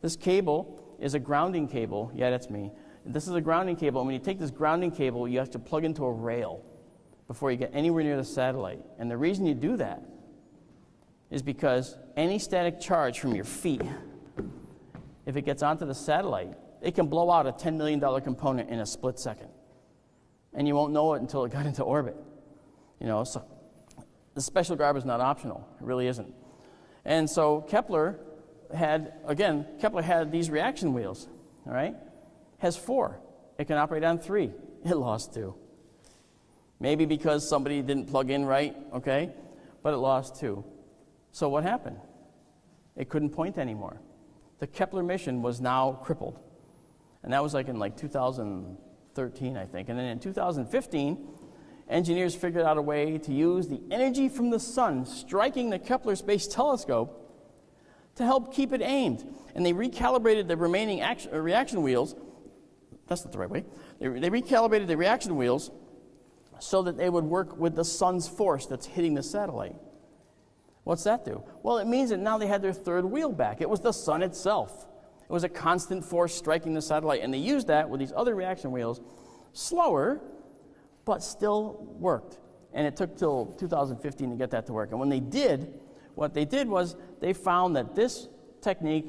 This cable is a grounding cable. Yeah, that's me. This is a grounding cable, and when you take this grounding cable, you have to plug into a rail before you get anywhere near the satellite. And the reason you do that is because any static charge from your feet, if it gets onto the satellite, it can blow out a $10 million component in a split second. And you won't know it until it got into orbit. You know, so the special garb is not optional. It really isn't. And so Kepler had, again, Kepler had these reaction wheels, all right? Has four. It can operate on three. It lost two. Maybe because somebody didn't plug in right, okay? But it lost two. So what happened? it couldn't point anymore. The Kepler mission was now crippled. And that was like in like 2013, I think. And then in 2015, engineers figured out a way to use the energy from the sun striking the Kepler Space Telescope to help keep it aimed. And they recalibrated the remaining action, uh, reaction wheels. That's not the right way. They, they recalibrated the reaction wheels so that they would work with the sun's force that's hitting the satellite. What's that do? Well, it means that now they had their third wheel back. It was the sun itself. It was a constant force striking the satellite, and they used that with these other reaction wheels, slower, but still worked. And it took till 2015 to get that to work. And when they did, what they did was they found that this technique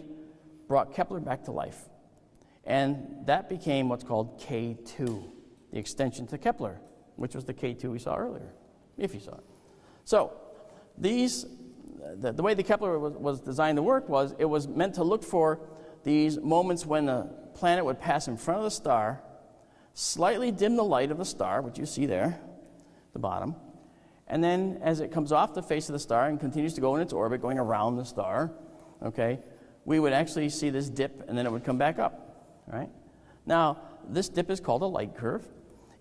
brought Kepler back to life. And that became what's called K2, the extension to Kepler, which was the K2 we saw earlier, if you saw it. So, these, the, the way the Kepler was, was designed to work was it was meant to look for these moments when the planet would pass in front of the star, slightly dim the light of the star, which you see there, the bottom, and then as it comes off the face of the star and continues to go in its orbit, going around the star, okay, we would actually see this dip and then it would come back up, right? Now, this dip is called a light curve.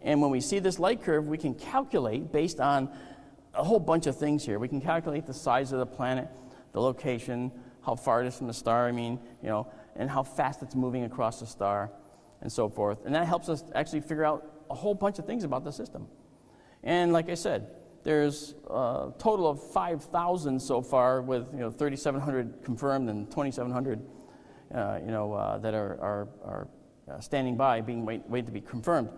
And when we see this light curve, we can calculate based on a whole bunch of things here. We can calculate the size of the planet, the location, how far it is from the star, I mean, you know, and how fast it's moving across the star, and so forth. And that helps us actually figure out a whole bunch of things about the system. And like I said, there's a total of 5,000 so far, with you know 3,700 confirmed and 2,700, uh, you know, uh, that are, are, are uh, standing by, being wait, waiting to be confirmed.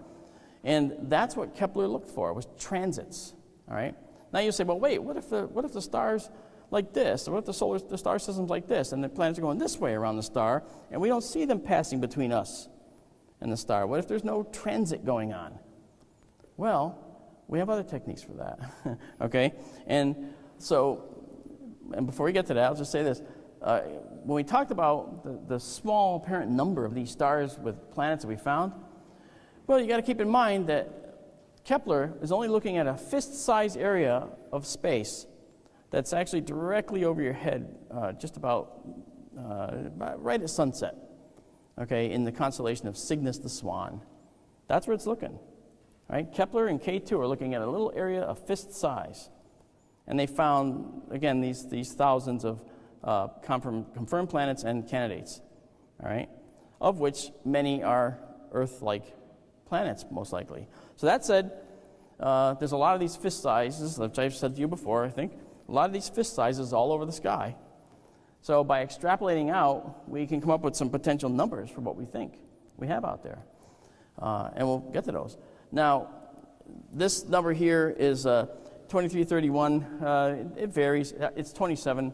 And that's what Kepler looked for was transits. All right. Now you say, well, wait, what if the what if the stars like this, or what if the solar the star system's like this, and the planets are going this way around the star, and we don't see them passing between us and the star? What if there's no transit going on? Well, we have other techniques for that. okay? And so, and before we get to that, I'll just say this. Uh, when we talked about the, the small apparent number of these stars with planets that we found, well, you got to keep in mind that Kepler is only looking at a fist sized area of space that's actually directly over your head, uh, just about, uh, right at sunset, okay, in the constellation of Cygnus the Swan. That's where it's looking. Right? Kepler and K2 are looking at a little area of fist size. And they found, again, these, these thousands of uh, confirm, confirmed planets and candidates, all right? Of which many are Earth like planets, most likely. So, that said, uh, there's a lot of these fist sizes, which I've said to you before, I think, a lot of these fist sizes all over the sky. So, by extrapolating out, we can come up with some potential numbers for what we think we have out there. Uh, and we'll get to those. Now, this number here is uh, 2331. Uh, it, varies. Uh, it's 27,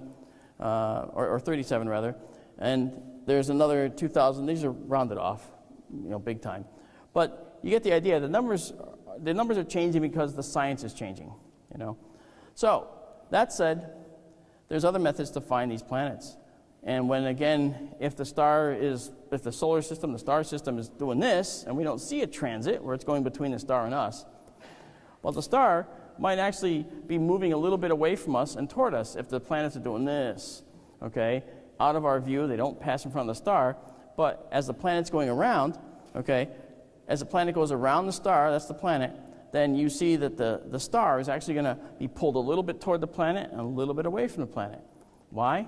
uh, or, or 37 rather. And there's another 2,000. These are rounded off, you know, big time. But you get the idea. The numbers, the numbers are changing because the science is changing, you know. So, that said, there's other methods to find these planets. And when, again, if the star is, if the solar system, the star system is doing this, and we don't see a transit where it's going between the star and us, well, the star might actually be moving a little bit away from us and toward us if the planets are doing this, okay? Out of our view, they don't pass in front of the star, but as the planet's going around, okay, as the planet goes around the star, that's the planet, then you see that the, the star is actually going to be pulled a little bit toward the planet and a little bit away from the planet. Why?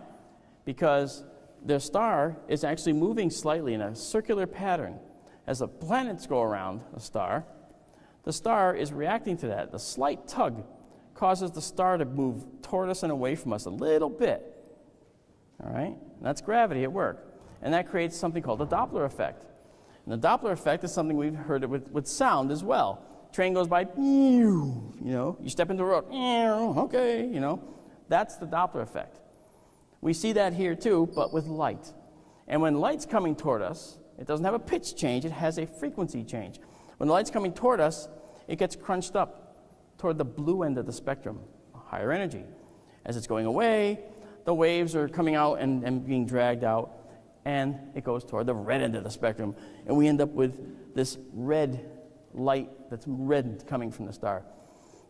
because the star is actually moving slightly in a circular pattern. As the planets go around a star, the star is reacting to that. The slight tug causes the star to move toward us and away from us a little bit. All right? And that's gravity at work. And that creates something called the Doppler effect. And the Doppler effect is something we've heard with, with sound as well. Train goes by, you know, you step into a road, okay, you know. That's the Doppler effect. We see that here too, but with light. And when light's coming toward us, it doesn't have a pitch change, it has a frequency change. When the light's coming toward us, it gets crunched up toward the blue end of the spectrum, higher energy. As it's going away, the waves are coming out and, and being dragged out, and it goes toward the red end of the spectrum. And we end up with this red light that's red coming from the star.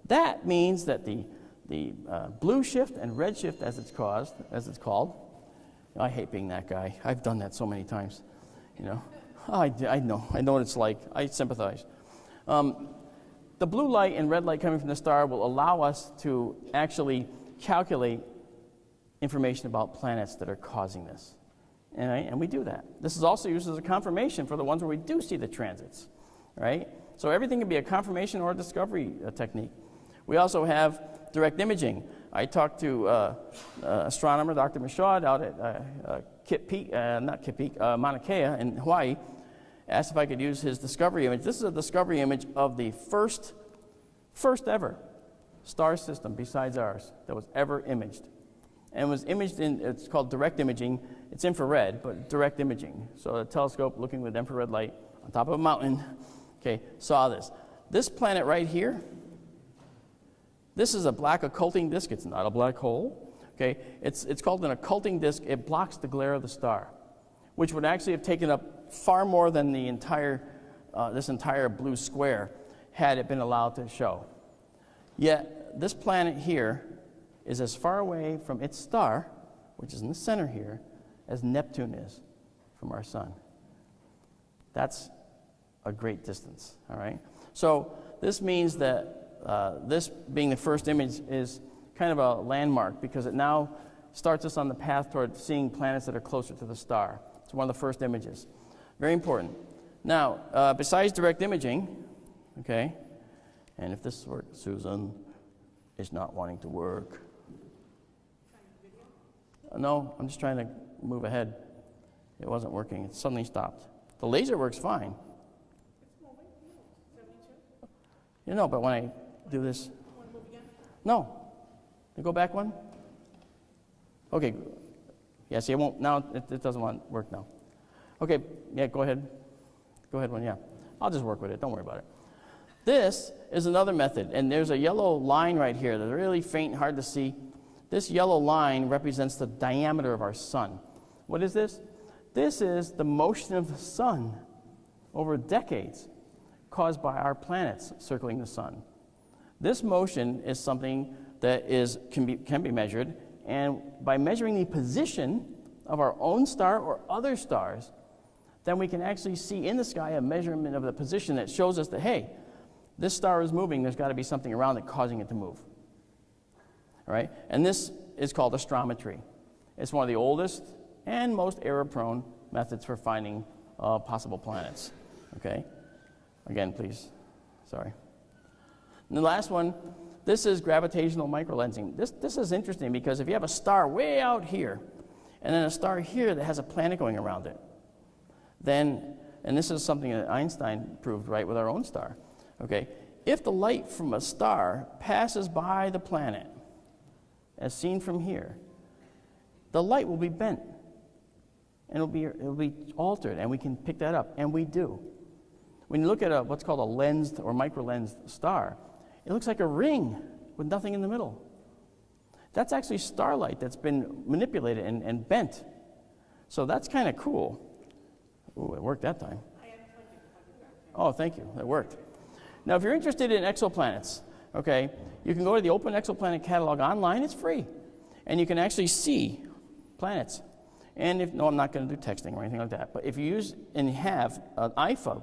That means that the the uh, blue shift and red shift, as it's caused, as it's called, I hate being that guy. I've done that so many times. You know, I, I know. I know what it's like. I sympathize. Um, the blue light and red light coming from the star will allow us to actually calculate information about planets that are causing this. And, and we do that. This is also used as a confirmation for the ones where we do see the transits, right? So everything can be a confirmation or a discovery uh, technique. We also have direct imaging. I talked to uh, uh, astronomer Dr. Michaud out at uh, uh, Kit Peak, uh, not Kit Peak, Mauna Kea in Hawaii, asked if I could use his discovery image. This is a discovery image of the first, first ever star system besides ours that was ever imaged. And was imaged in, it's called direct imaging. It's infrared, but direct imaging. So a telescope looking with infrared light on top of a mountain, okay, saw this. This planet right here, this is a black occulting disk. It's not a black hole, okay? It's, it's called an occulting disk. It blocks the glare of the star, which would actually have taken up far more than the entire, uh, this entire blue square had it been allowed to show. Yet, this planet here is as far away from its star, which is in the center here, as Neptune is from our sun. That's a great distance, all right? So, this means that uh, this being the first image is kind of a landmark because it now starts us on the path toward seeing planets that are closer to the star. It's one of the first images. Very important. Now, uh, besides direct imaging, okay, and if this works, Susan is not wanting to work. No, I'm just trying to move ahead. It wasn't working. It suddenly stopped. The laser works fine. You know, but when I do this. No. You go back one? Okay. Yeah, see, it won't, now it, it doesn't want to work now. Okay, yeah, go ahead. Go ahead one, yeah. I'll just work with it. Don't worry about it. This is another method, and there's a yellow line right here that's really faint, and hard to see. This yellow line represents the diameter of our sun. What is this? This is the motion of the sun over decades caused by our planets circling the sun. This motion is something that is, can, be, can be measured, and by measuring the position of our own star or other stars, then we can actually see in the sky a measurement of the position that shows us that, hey, this star is moving, there's got to be something around it causing it to move. All right? And this is called astrometry. It's one of the oldest and most error-prone methods for finding uh, possible planets. Okay? Again, please. Sorry. And the last one, this is gravitational microlensing. This, this is interesting because if you have a star way out here, and then a star here that has a planet going around it, then, and this is something that Einstein proved right with our own star, okay? If the light from a star passes by the planet, as seen from here, the light will be bent and it'll be, it'll be altered, and we can pick that up, and we do. When you look at a, what's called a lensed or microlensed star, it looks like a ring with nothing in the middle. That's actually starlight that's been manipulated and, and bent. So that's kind of cool. Ooh, it worked that time. Oh, thank you. That worked. Now, if you're interested in exoplanets, okay, you can go to the Open Exoplanet Catalog online. It's free. And you can actually see planets. And if, no, I'm not going to do texting or anything like that. But if you use and have an iPhone,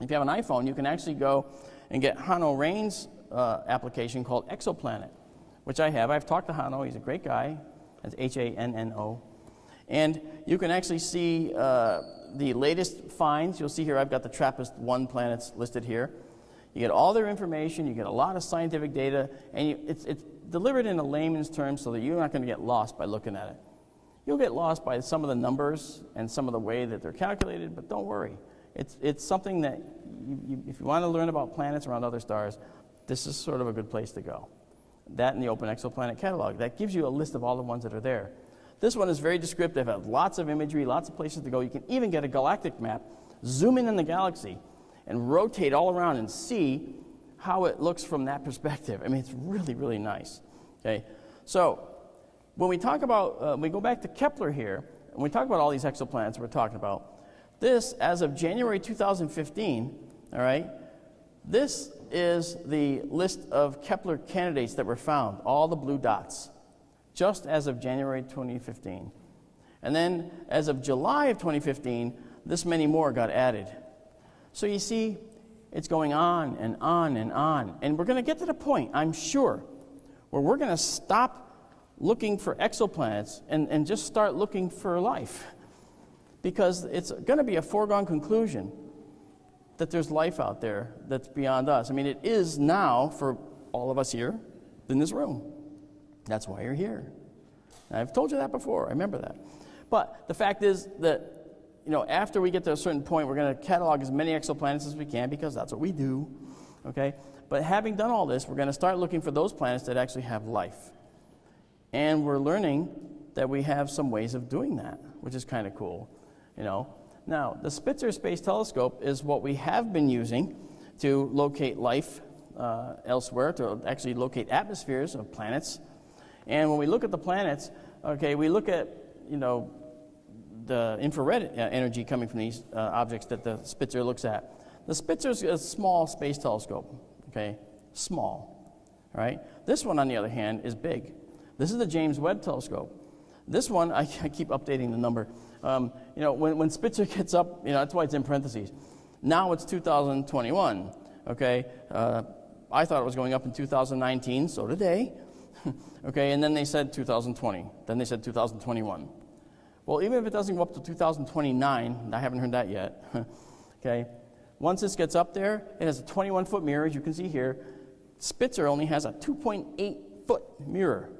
if you have an iPhone, you can actually go and get Hanno Rein's uh, application called Exoplanet, which I have. I've talked to Hanno. He's a great guy. That's H-A-N-N-O. And you can actually see uh, the latest finds. You'll see here I've got the TRAPPIST-1 planets listed here. You get all their information. You get a lot of scientific data. And you, it's, it's delivered in a layman's terms so that you're not going to get lost by looking at it. You'll get lost by some of the numbers and some of the way that they're calculated, but don't worry. It's, it's something that, you, you, if you want to learn about planets around other stars, this is sort of a good place to go. That and the Open Exoplanet Catalog. That gives you a list of all the ones that are there. This one is very descriptive, has lots of imagery, lots of places to go. You can even get a galactic map, zoom in on the galaxy, and rotate all around and see how it looks from that perspective. I mean, it's really, really nice. Okay, so when we talk about, uh, we go back to Kepler here, and we talk about all these exoplanets we're talking about. This, as of January 2015, all right, this is the list of Kepler candidates that were found, all the blue dots, just as of January 2015. And then, as of July of 2015, this many more got added. So you see, it's going on and on and on. And we're going to get to the point, I'm sure, where we're going to stop looking for exoplanets and, and just start looking for life. Because it's going to be a foregone conclusion that there's life out there that's beyond us. I mean, it is now for all of us here in this room. That's why you're here. I've told you that before, I remember that. But the fact is that, you know, after we get to a certain point, we're going to catalog as many exoplanets as we can because that's what we do, okay? But having done all this, we're going to start looking for those planets that actually have life. And we're learning that we have some ways of doing that, which is kind of cool, you know. Now, the Spitzer Space Telescope is what we have been using to locate life uh, elsewhere, to actually locate atmospheres of planets. And when we look at the planets, okay, we look at, you know, the infrared uh, energy coming from these uh, objects that the Spitzer looks at. The Spitzer is a small space telescope, okay, small, right? This one, on the other hand, is big. This is the James Webb Telescope. This one, I, I keep updating the number. Um, you know, when, when Spitzer gets up, you know, that's why it's in parentheses. Now it's 2021, okay? Uh, I thought it was going up in 2019, so they. okay, and then they said 2020. Then they said 2021. Well, even if it doesn't go up to 2029, I haven't heard that yet. okay, once this gets up there, it has a 21 foot mirror, as you can see here. Spitzer only has a 2.8 foot mirror.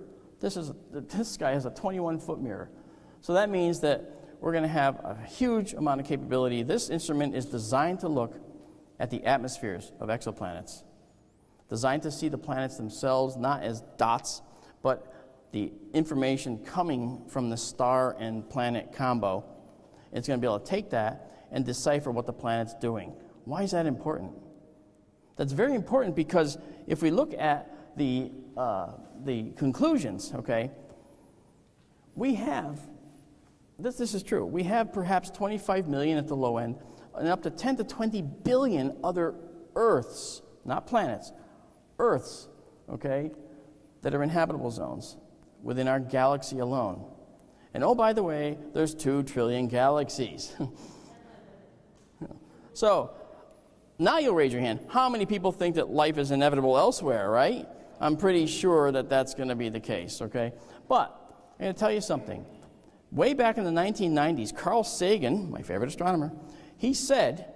This, is, this guy has a 21 foot mirror. So that means that we're going to have a huge amount of capability. This instrument is designed to look at the atmospheres of exoplanets, designed to see the planets themselves not as dots, but the information coming from the star and planet combo. It's going to be able to take that and decipher what the planet's doing. Why is that important? That's very important because if we look at the uh, the conclusions, okay, we have, this, this is true, we have perhaps 25 million at the low end and up to 10 to 20 billion other Earths, not planets, Earths, okay, that are in habitable zones within our galaxy alone. And oh, by the way, there's 2 trillion galaxies. so, now you'll raise your hand. How many people think that life is inevitable elsewhere, right? I'm pretty sure that that's going to be the case, okay? But I'm going to tell you something. Way back in the 1990s, Carl Sagan, my favorite astronomer, he said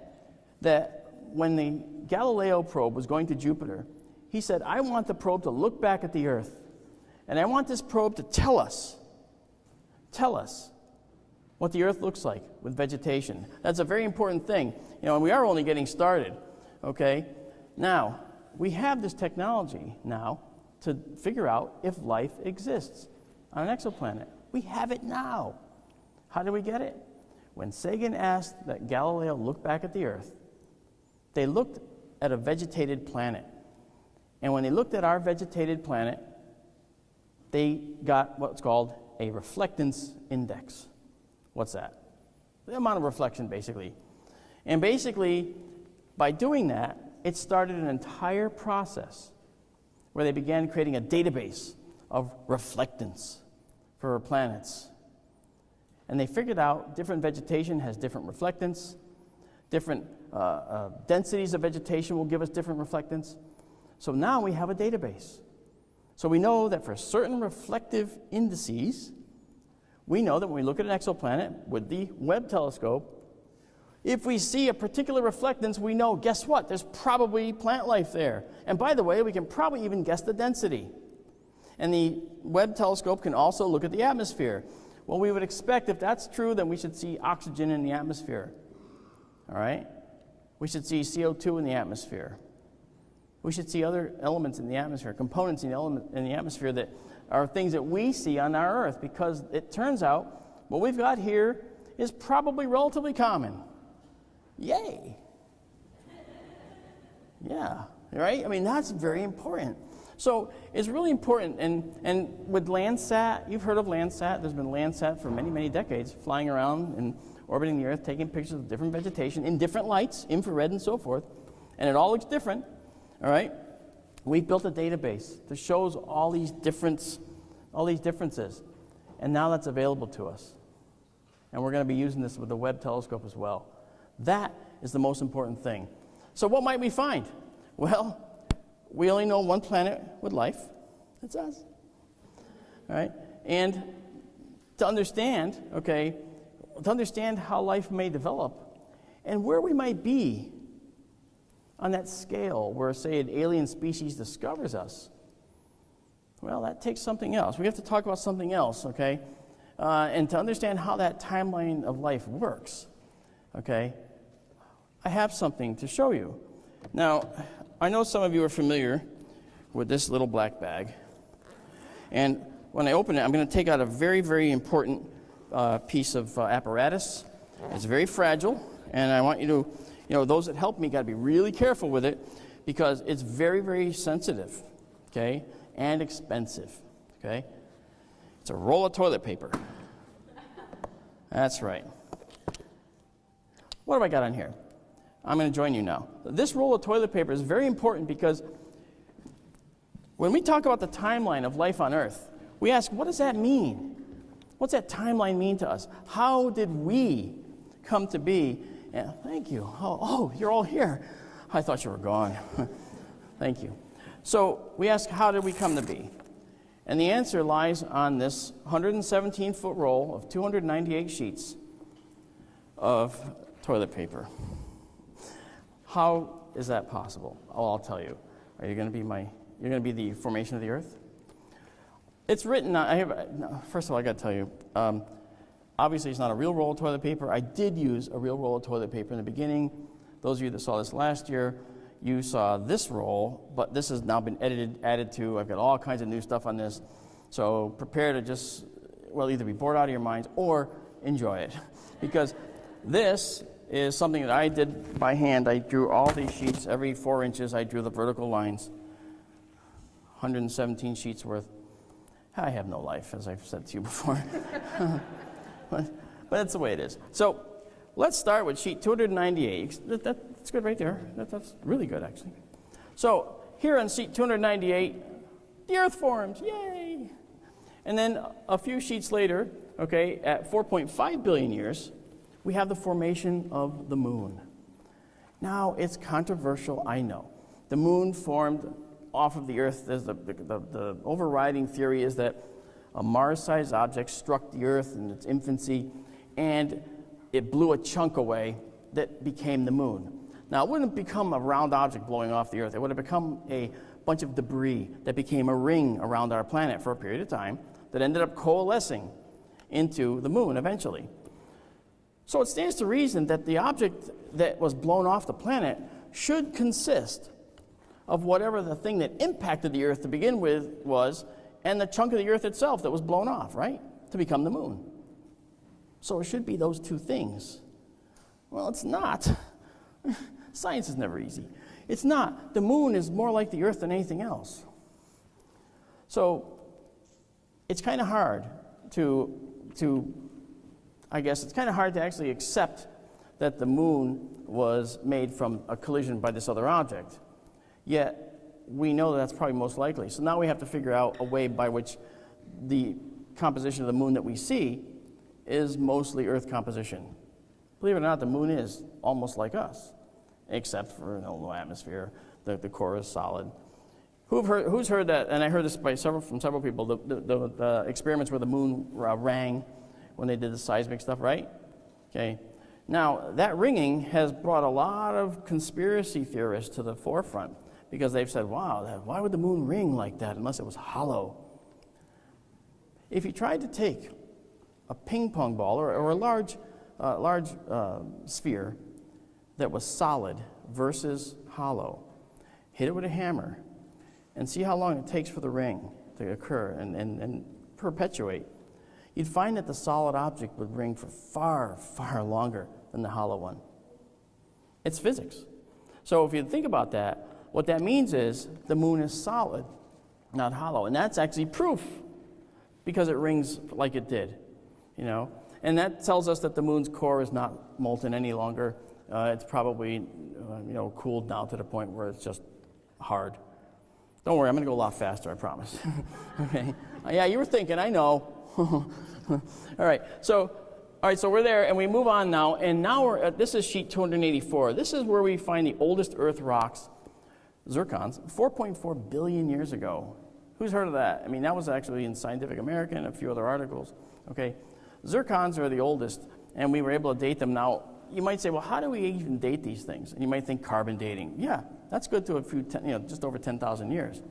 that when the Galileo probe was going to Jupiter, he said, I want the probe to look back at the Earth, and I want this probe to tell us, tell us what the Earth looks like with vegetation. That's a very important thing. You know, and we are only getting started, okay? Now, we have this technology now to figure out if life exists on an exoplanet. We have it now. How do we get it? When Sagan asked that Galileo look back at the Earth, they looked at a vegetated planet. And when they looked at our vegetated planet, they got what's called a reflectance index. What's that? The amount of reflection, basically. And basically, by doing that, it started an entire process where they began creating a database of reflectance for planets. And they figured out different vegetation has different reflectance, different uh, uh, densities of vegetation will give us different reflectance. So now we have a database. So we know that for certain reflective indices, we know that when we look at an exoplanet with the Webb telescope, if we see a particular reflectance, we know, guess what? There's probably plant life there. And by the way, we can probably even guess the density. And the Webb telescope can also look at the atmosphere. Well, we would expect if that's true, then we should see oxygen in the atmosphere. All right? We should see CO2 in the atmosphere. We should see other elements in the atmosphere, components in the, element, in the atmosphere that are things that we see on our Earth because it turns out what we've got here is probably relatively common. Yay. Yeah, right? I mean, that's very important. So it's really important. And, and with Landsat, you've heard of Landsat. There's been Landsat for many, many decades, flying around and orbiting the Earth, taking pictures of different vegetation in different lights, infrared and so forth. And it all looks different, all right? We've built a database that shows all these difference, all these differences. And now that's available to us. And we're going to be using this with the Webb telescope as well. That is the most important thing. So, what might we find? Well, we only know one planet with life. It's us. All right? And to understand, okay, to understand how life may develop and where we might be on that scale where, say, an alien species discovers us, well, that takes something else. We have to talk about something else, okay? Uh, and to understand how that timeline of life works, okay, I have something to show you. Now, I know some of you are familiar with this little black bag. And when I open it, I'm going to take out a very, very important uh, piece of uh, apparatus. It's very fragile, and I want you to, you know, those that help me got to be really careful with it because it's very, very sensitive, okay, and expensive, okay. It's a roll of toilet paper. That's right. What have I got on here? I'm going to join you now. This roll of toilet paper is very important because when we talk about the timeline of life on Earth, we ask, what does that mean? What's that timeline mean to us? How did we come to be? Yeah, thank you. Oh, oh, you're all here. I thought you were gone. thank you. So we ask, how did we come to be? And the answer lies on this 117 foot roll of 298 sheets of toilet paper. How is that possible? Oh, I'll tell you. Are you going to be my, you're going to be the formation of the earth? It's written, I have, first of all, I got to tell you, um, obviously it's not a real roll of toilet paper. I did use a real roll of toilet paper in the beginning. Those of you that saw this last year, you saw this roll, but this has now been edited, added to. I've got all kinds of new stuff on this. So prepare to just, well, either be bored out of your minds or enjoy it. because this is something that I did by hand. I drew all these sheets, every four inches, I drew the vertical lines. 117 sheets worth. I have no life, as I've said to you before. but, that's the way it is. So let's start with sheet 298. That, that, that's good right there. That, that's really good, actually. So here on sheet 298, the Earth forms. Yay! And then a few sheets later, okay, at 4.5 billion years, we have the formation of the moon. Now, it's controversial, I know. The moon formed off of the Earth, the, the, the, the overriding theory is that a Mars sized object struck the Earth in its infancy and it blew a chunk away that became the moon. Now, it wouldn't become a round object blowing off the Earth, it would have become a bunch of debris that became a ring around our planet for a period of time that ended up coalescing into the moon eventually. So it stands to reason that the object that was blown off the planet should consist of whatever the thing that impacted the earth to begin with was, and the chunk of the earth itself that was blown off, right? To become the moon. So it should be those two things. Well, it's not. Science is never easy. It's not. The moon is more like the earth than anything else. So it's kind of hard to, to, I guess, it's kind of hard to actually accept that the moon was made from a collision by this other object. Yet, we know that that's probably most likely. So now we have to figure out a way by which the composition of the moon that we see is mostly Earth composition. Believe it or not, the moon is almost like us, except for no, no atmosphere. The, the core is solid. Who've heard, who's heard that? And I heard this by several, from several people. The, the, the, the experiments where the moon uh, rang when they did the seismic stuff, right? Okay. Now that ringing has brought a lot of conspiracy theorists to the forefront because they've said, wow, why would the moon ring like that unless it was hollow? If you tried to take a ping pong ball or, or a large, uh, large uh, sphere that was solid versus hollow, hit it with a hammer, and see how long it takes for the ring to occur and, and, and perpetuate, you'd find that the solid object would ring for far, far longer than the hollow one. It's physics. So if you think about that, what that means is the moon is solid, not hollow. And that's actually proof because it rings like it did, you know. And that tells us that the moon's core is not molten any longer. Uh, it's probably, uh, you know, cooled down to the point where it's just hard. Don't worry, I'm going to go a lot faster, I promise. okay? Uh, yeah, you were thinking, I know. All right, so All right, so we're there, and we move on now, and now we're at, this is sheet 284. This is where we find the oldest Earth rocks, zircons, 4.4 billion years ago. Who's heard of that? I mean, that was actually in Scientific American and a few other articles. Okay, zircons are the oldest, and we were able to date them. Now, you might say, well, how do we even date these things? And you might think carbon dating. Yeah, that's good to a few, ten, you know, just over 10,000 years.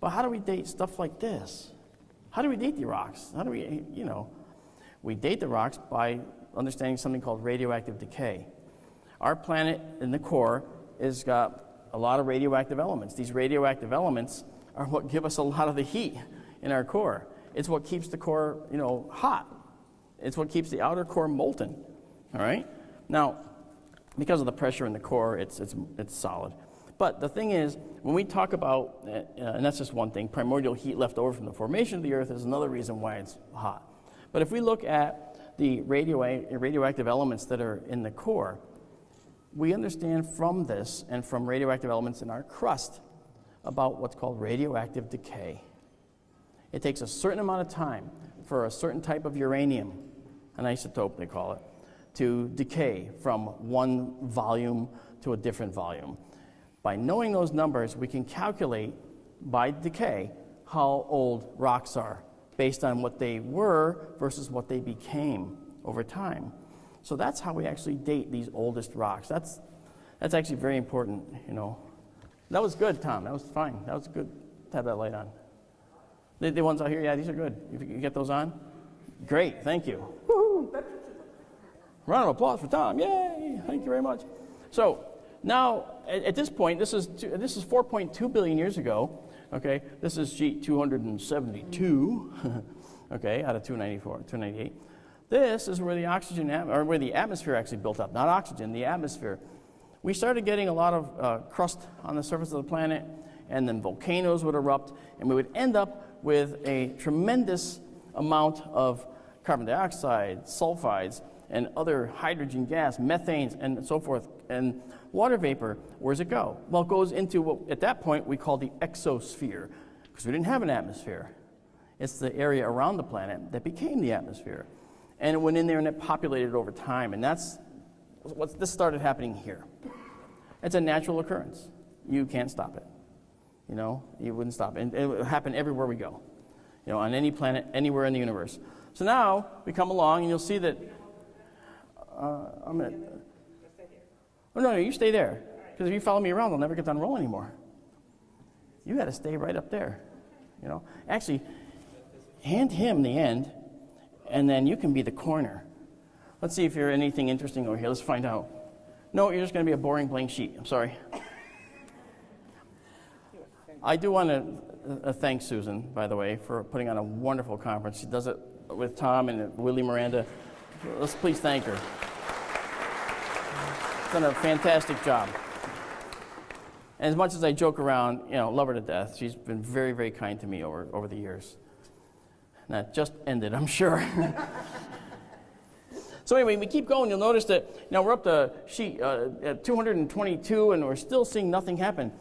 But how do we date stuff like this? How do we date the rocks? How do we, you know, we date the rocks by understanding something called radioactive decay. Our planet in the core has got a lot of radioactive elements. These radioactive elements are what give us a lot of the heat in our core. It's what keeps the core, you know, hot. It's what keeps the outer core molten. All right? Now, because of the pressure in the core, it's, it's, it's solid. But the thing is, when we talk about, uh, and that's just one thing, primordial heat left over from the formation of the Earth is another reason why it's hot. But if we look at the radio, radioactive elements that are in the core, we understand from this and from radioactive elements in our crust about what's called radioactive decay. It takes a certain amount of time for a certain type of uranium, an isotope they call it, to decay from one volume to a different volume. By knowing those numbers, we can calculate by decay how old rocks are based on what they were versus what they became over time. So that's how we actually date these oldest rocks. That's, that's actually very important, you know. That was good, Tom. That was fine. That was good to have that light on. The, the ones out here, yeah, these are good. You, you get those on? Great, thank you. Round of applause for Tom. Yay! Thank you very much. So now, at, at this point, this is, two, this is 4.2 billion years ago. Okay, this is sheet 272. okay, out of 294, 298. This is where the oxygen, or where the atmosphere actually built up, not oxygen, the atmosphere. We started getting a lot of uh, crust on the surface of the planet, and then volcanoes would erupt, and we would end up with a tremendous amount of carbon dioxide, sulfides, and other hydrogen gas, methanes, and so forth. And water vapor, where does it go? Well, it goes into what at that point we call the exosphere, because we didn't have an atmosphere. It's the area around the planet that became the atmosphere. And it went in there and it populated over time. And that's what this started happening here. It's a natural occurrence. You can't stop it. You know, you wouldn't stop it. And it would happen everywhere we go. You know, on any planet, anywhere in the universe. So now we come along and you'll see that. Uh, I'm gonna. Oh no, no, you stay there. Because if you follow me around, I'll never get done rolling anymore. You got to stay right up there. You know, actually, hand him the end, and then you can be the corner. Let's see if you're anything interesting over here. Let's find out. No, you're just going to be a boring blank sheet. I'm sorry. I do want to uh, thank Susan, by the way, for putting on a wonderful conference. She does it with Tom and Willie Miranda. Let's please thank her. She's done a fantastic job. And as much as I joke around, you know, love her to death, she's been very, very kind to me over, over the years. That just ended, I'm sure. so anyway, we keep going. You'll notice that now we're up to sheet uh, at 222, and we're still seeing nothing happen.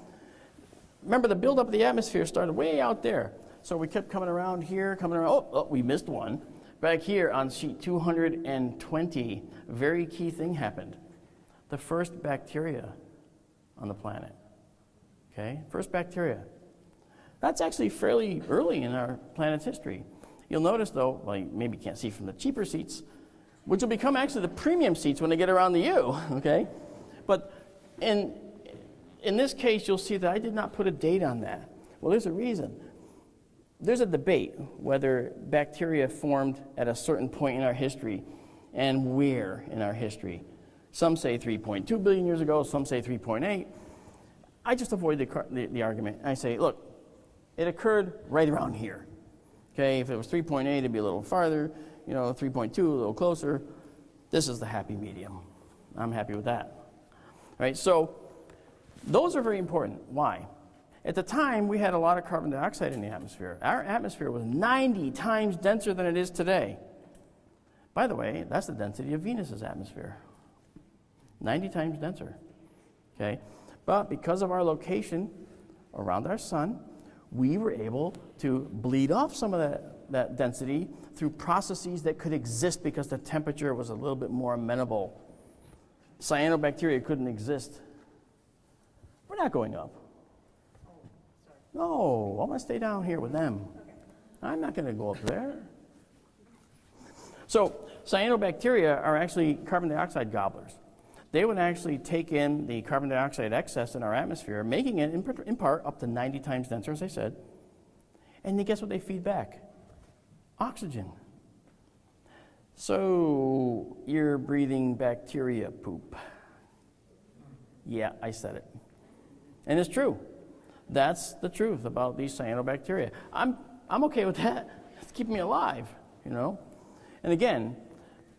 Remember, the buildup of the atmosphere started way out there. So we kept coming around here, coming around. Oh, oh, we missed one. Back here on sheet 220, a very key thing happened. The first bacteria on the planet. Okay, first bacteria. That's actually fairly early in our planet's history. You'll notice, though, well, you maybe can't see from the cheaper seats, which will become actually the premium seats when they get around to you, okay? But in, in this case, you'll see that I did not put a date on that. Well, there's a reason. There's a debate whether bacteria formed at a certain point in our history and where in our history. Some say 3.2 billion years ago, some say 3.8. I just avoid the, the, the argument. I say, look, it occurred right around here. Okay, if it was 3.8, it'd be a little farther. You know, 3.2, a little closer. This is the happy medium. I'm happy with that. All right, so those are very important. Why? At the time, we had a lot of carbon dioxide in the atmosphere. Our atmosphere was 90 times denser than it is today. By the way, that's the density of Venus's atmosphere. 90 times denser. Okay? But because of our location around our sun, we were able to bleed off some of that that density through processes that could exist because the temperature was a little bit more amenable. Cyanobacteria couldn't exist. We're not going up. No, I'm going to stay down here with them. I'm not going to go up there. So, cyanobacteria are actually carbon dioxide gobblers. They would actually take in the carbon dioxide excess in our atmosphere, making it in, part up to 90 times denser, as I said. And then guess what they feed back? Oxygen. So, you're breathing bacteria poop. Yeah, I said it. And it's true. That's the truth about these cyanobacteria. I'm, I'm okay with that. It's keeping me alive, you know? And again,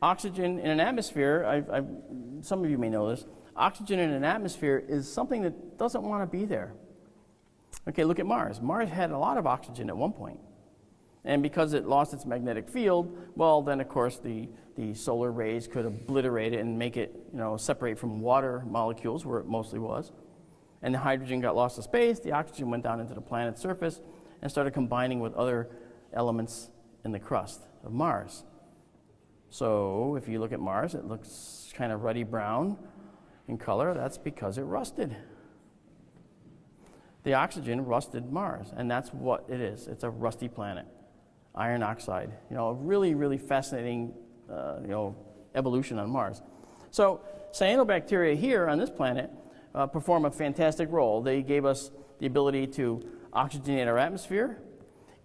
oxygen in an atmosphere, I've, I've, some of you may know this, oxygen in an atmosphere is something that doesn't want to be there. Okay, look at Mars. Mars had a lot of oxygen at one point. And because it lost its magnetic field, well, then of course the, the solar rays could obliterate it and make it, you know, separate from water molecules where it mostly was. And the hydrogen got lost to space, the oxygen went down into the planet's surface and started combining with other elements in the crust of Mars. So if you look at Mars, it looks kind of ruddy brown in color. That's because it rusted. The oxygen rusted Mars, and that's what it is. It's a rusty planet, iron oxide. You know, a really, really fascinating, uh, you know, evolution on Mars. So cyanobacteria here on this planet uh, perform a fantastic role. They gave us the ability to oxygenate our atmosphere,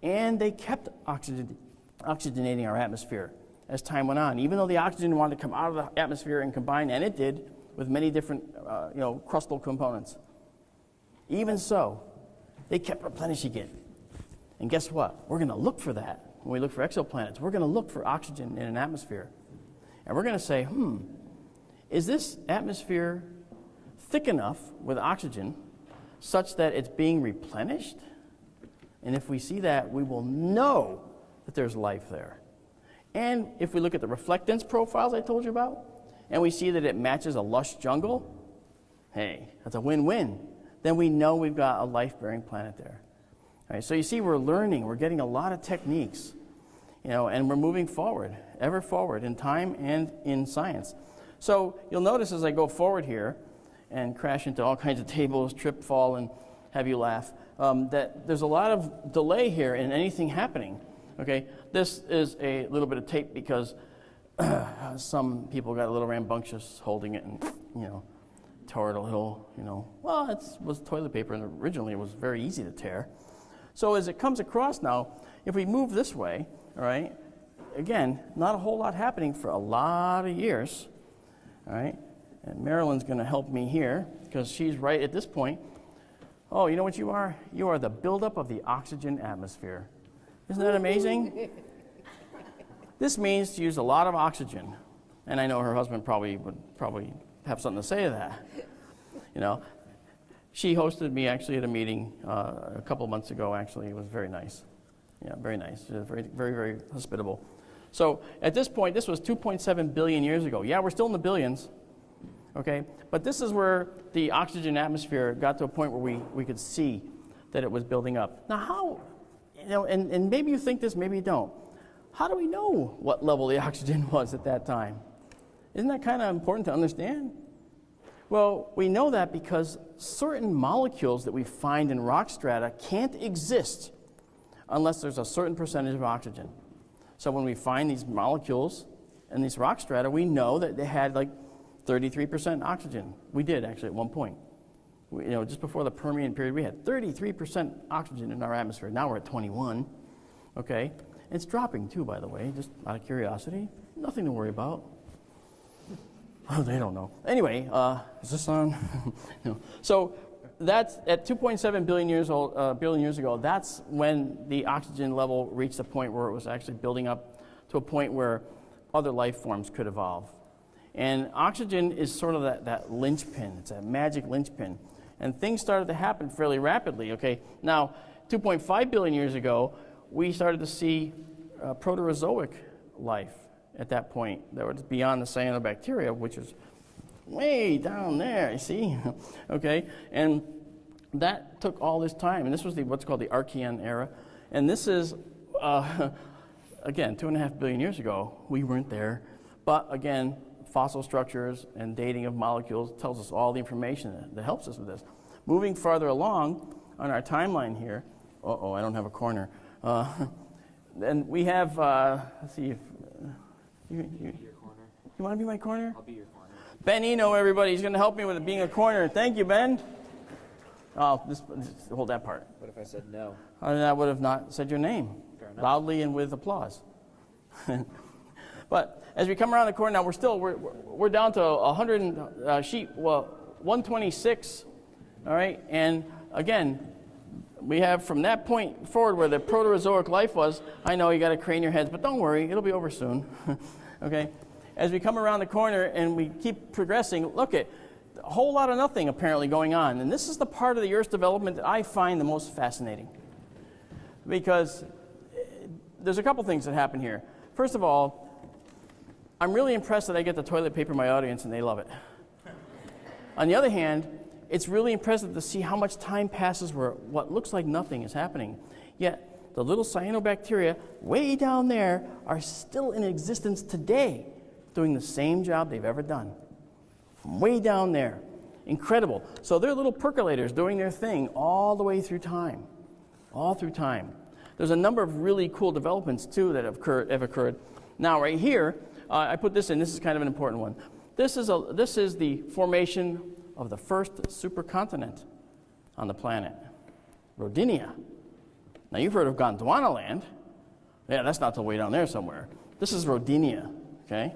and they kept oxygen, oxygenating our atmosphere as time went on. Even though the oxygen wanted to come out of the atmosphere and combine, and it did, with many different uh, you know, crustal components. Even so, they kept replenishing it. And guess what? We're going to look for that when we look for exoplanets. We're going to look for oxygen in an atmosphere. And we're going to say, hmm, is this atmosphere thick enough with oxygen such that it's being replenished? And if we see that, we will know that there's life there. And if we look at the reflectance profiles I told you about, and we see that it matches a lush jungle, hey, that's a win win. Then we know we've got a life bearing planet there. All right, so you see, we're learning, we're getting a lot of techniques, you know, and we're moving forward, ever forward in time and in science. So you'll notice as I go forward here and crash into all kinds of tables, trip, fall, and have you laugh, um, that there's a lot of delay here in anything happening. Okay, this is a little bit of tape because some people got a little rambunctious holding it and, you know, tore it a little, you know. Well, it was toilet paper and originally it was very easy to tear. So as it comes across now, if we move this way, all right, again, not a whole lot happening for a lot of years, all right. And Marilyn's going to help me here because she's right at this point. Oh, you know what you are? You are the buildup of the oxygen atmosphere. Isn't that amazing? this means to use a lot of oxygen. And I know her husband probably would probably have something to say to that. You know, she hosted me actually at a meeting uh, a couple months ago. Actually, it was very nice. Yeah, very nice. Very, very, very hospitable. So at this point, this was 2.7 billion years ago. Yeah, we're still in the billions. Okay, but this is where the oxygen atmosphere got to a point where we, we could see that it was building up. Now, how you know, and, and maybe you think this, maybe you don't. How do we know what level the oxygen was at that time? Isn't that kind of important to understand? Well, we know that because certain molecules that we find in rock strata can't exist unless there's a certain percentage of oxygen. So when we find these molecules in these rock strata, we know that they had like 33% oxygen. We did actually at one point you know, just before the Permian period, we had 33% oxygen in our atmosphere. Now we're at 21. Okay? It's dropping too, by the way, just out of curiosity. Nothing to worry about. Oh, they don't know. Anyway, uh, is this on? no. So that's at 2.7 billion years old, uh, billion years ago. That's when the oxygen level reached a point where it was actually building up to a point where other life forms could evolve. And oxygen is sort of that, that linchpin. It's a magic linchpin and things started to happen fairly rapidly. Okay, now 2.5 billion years ago, we started to see uh, Proterozoic life at that point that was beyond the cyanobacteria, which is way down there. You see, okay, and that took all this time, and this was the what's called the Archean era, and this is. Uh, again, two and a half billion years ago, we weren't there. But again, fossil structures and dating of molecules tells us all the information that, helps us with this. Moving farther along on our timeline here, uh oh, I don't have a corner. Uh, and we have, uh, let's see if, uh, you, you, you want to be my corner? I'll be your corner. Ben Eno, everybody, he's going to help me with it being a corner. Thank you, Ben. Oh, this, this- hold that part. What if I said no? I would have not said your name loudly and with applause. but as we come around the corner now, we're still we're, we're down to 100 uh, sheep. Well, 126. All right, and again, we have from that point forward where the Proterozoic life was. I know you got to crane your heads, but don't worry, it'll be over soon. okay. As we come around the corner and we keep progressing, look at a whole lot of nothing apparently going on, and this is the part of the Earth's development that I find the most fascinating because eh, there's a couple things that happen here. First of all, I'm really impressed that I get the toilet paper my audience and they love it. On the other hand, it's really impressive to see how much time passes where what looks like nothing is happening. Yet, the little cyanobacteria way down there are still in existence today, doing the same job they've ever done. From way down there. Incredible. So they're little percolators doing their thing all the way through time all through time. There's a number of really cool developments too that have occurred. Have occurred. Now, right here, uh, I put this in. This is kind of an important one. This is a this is the formation of the first supercontinent on the planet, Rodinia. Now, you've heard of Gondwana land. Yeah, that's not the way down there somewhere. This is Rodinia. Okay.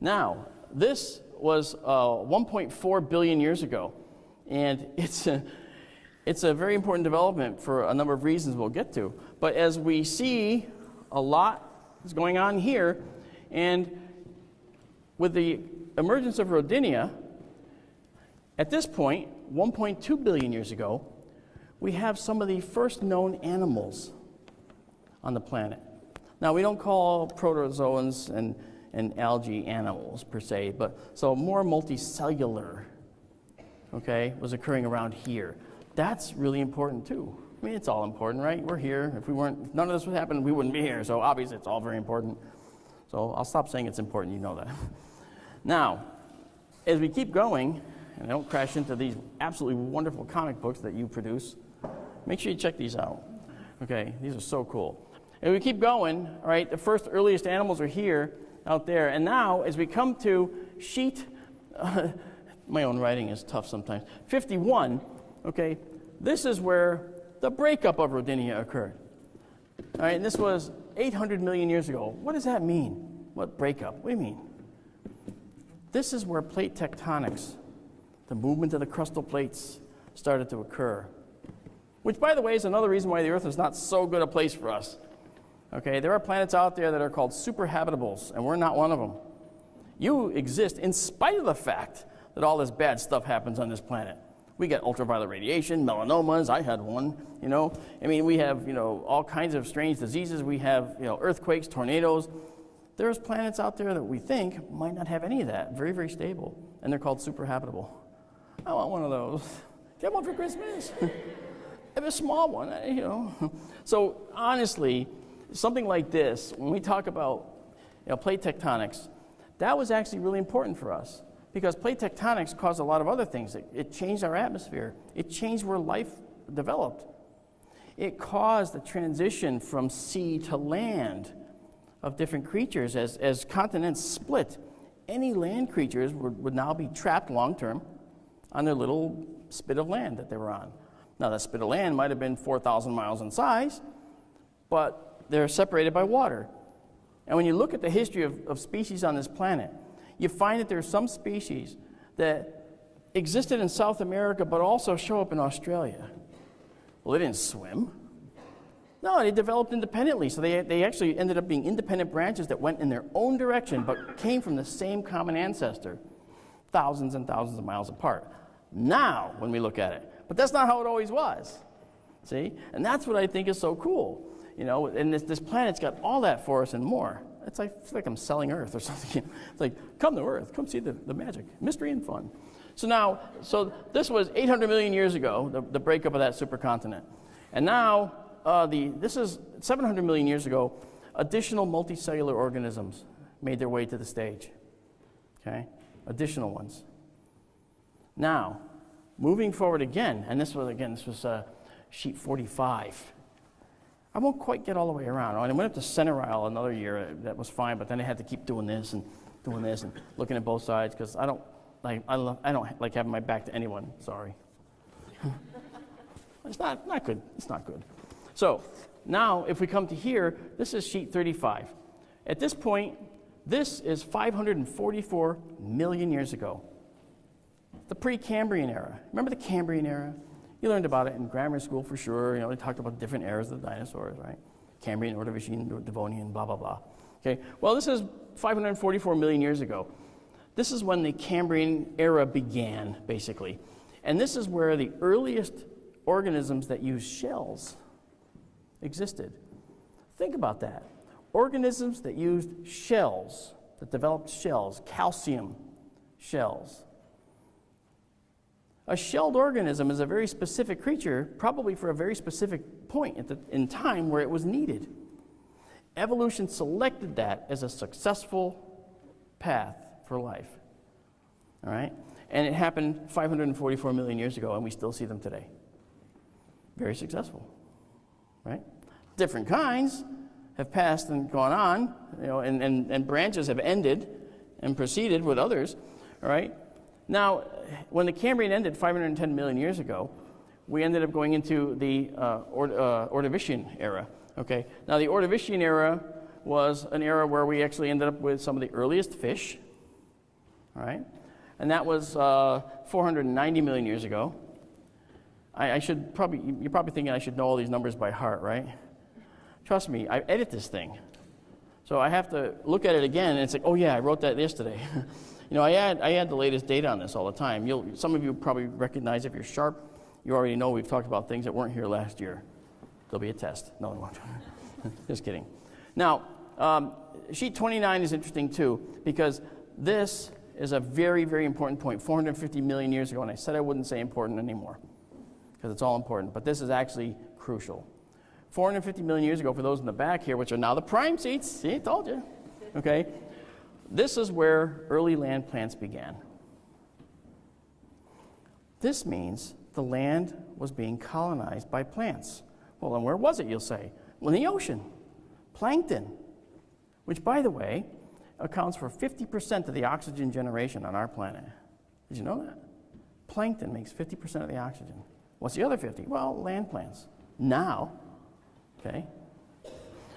Now, this was uh, 1.4 billion years ago, and it's a, it's a very important development for a number of reasons we'll get to. But as we see, a lot is going on here, and with the emergence of Rodinia, at this point, 1.2 billion years ago, we have some of the first known animals on the planet. Now, we don't call protozoans and, and algae animals per se, but so more multicellular, okay, was occurring around here. That's really important too. I mean, it's all important, right? We're here. If we weren't, if none of this would happen, we wouldn't be here. So obviously, it's all very important. So I'll stop saying it's important. You know that. Now, as we keep going, and I don't crash into these absolutely wonderful comic books that you produce, make sure you check these out. Okay, these are so cool. And we keep going, all right, the first earliest animals are here, out there. And now, as we come to sheet, uh, my own writing is tough sometimes, 51, okay, this is where the breakup of Rodinia occurred. All right, and this was 800 million years ago. What does that mean? What breakup? What do you mean? This is where plate tectonics, the movement of the crustal plates, started to occur. Which, by the way, is another reason why the Earth is not so good a place for us. Okay, there are planets out there that are called superhabitables, and we're not one of them. You exist in spite of the fact that all this bad stuff happens on this planet. We get ultraviolet radiation, melanomas. I had one. You know, I mean, we have you know all kinds of strange diseases. We have you know earthquakes, tornadoes. There's planets out there that we think might not have any of that. Very, very stable, and they're called superhabitable. I want one of those. Get one for Christmas. have a small one, eh, you know. So honestly, something like this, when we talk about you know, plate tectonics, that was actually really important for us because plate tectonics caused a lot of other things. It, it changed our atmosphere. It changed where life developed. It caused the transition from sea to land of different creatures as, as continents split. Any land creatures would, would now be trapped long term on their little spit of land that they were on. Now, that spit of land might have been 4,000 miles in size, but they're separated by water. And when you look at the history of, of species on this planet, you find that there are some species that existed in South America but also show up in Australia. Well, they didn't swim. No, they developed independently. So they, they actually ended up being independent branches that went in their own direction but came from the same common ancestor, thousands and thousands of miles apart. Now, when we look at it, but that's not how it always was. See? And that's what I think is so cool. You know, and this, this planet's got all that for us and more. It's like, it's like I'm selling Earth or something. It's like, come to Earth, come see the, the magic, mystery and fun. So now, so this was 800 million years ago, the, the breakup of that supercontinent. And now, uh, the, this is 700 million years ago, additional multicellular organisms made their way to the stage. Okay? Additional ones. Now, moving forward again, and this was, again, this was uh, sheet 45. I won't quite get all the way around. I went up to center aisle another year. uh, That was fine, but then I had to keep doing this and doing this and looking at both sides because I don't like I, love, I don't like having my back to anyone. Sorry. it's not not good. It's not good. So now, if we come to here, this is sheet 35. At this point, this is 544 million years ago. The Precambrian era. Remember the Cambrian era? You learned about it in grammar school for sure. You know, they talked about different eras of the dinosaurs, right? Cambrian, Ordovician, Devonian, blah, blah, blah. Okay, well, this is 544 million years ago. This is when the Cambrian era began, basically. And this is where the earliest organisms that use shells existed. Think about that. Organisms that used shells, that developed shells, calcium shells. A shelled organism is a very specific creature, probably for a very specific point in time where it was needed. Evolution selected that as a successful path for life. All right? And it happened 544 million years ago, and we still see them today. Very successful. Right? Different kinds have passed and gone on, you know, and, and, and branches have ended and proceeded with others. All right? Now, when the Cambrian ended 510 million years ago, we ended up going into the uh, Ord- uh, Ordovician era. Okay. Now, the Ordovician era was an era where we actually ended up with some of the earliest fish. All right, and that was uh, 490 million years ago. I, I should probably you're probably thinking I should know all these numbers by heart, right? Trust me, I edit this thing, so I have to look at it again and it's like, oh yeah, I wrote that yesterday. You know, I add, I add the latest data on this all the time. You'll, some of you probably recognize if you're sharp, you already know we've talked about things that weren't here last year. There'll be a test. No, we won't. Just kidding. Now, um, sheet 29 is interesting too, because this is a very, very important point. 450 million years ago, and I said I wouldn't say important anymore, because it's all important, but this is actually crucial. 450 million years ago, for those in the back here, which are now the prime seats, see, I told you, okay? This is where early land plants began. This means the land was being colonized by plants. Well, and where was it, you'll say? Well, in the ocean. Plankton, which, by the way, accounts for 50% of the oxygen generation on our planet. Did you know that? Plankton makes 50% of the oxygen. What's the other 50? Well, land plants. Now, okay?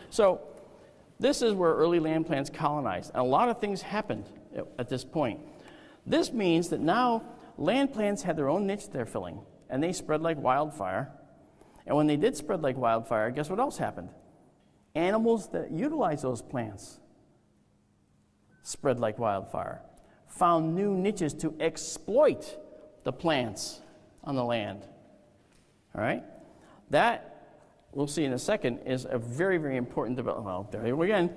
So, this is where early land plants colonized. And a lot of things happened at, this point. This means that now land plants had their own niche they're filling, and they spread like wildfire. And when they did spread like wildfire, guess what else happened? Animals that utilize those plants spread like wildfire, found new niches to exploit the plants on the land. All right? That, we'll see in a second, is a very, very important development. Well, there you go again.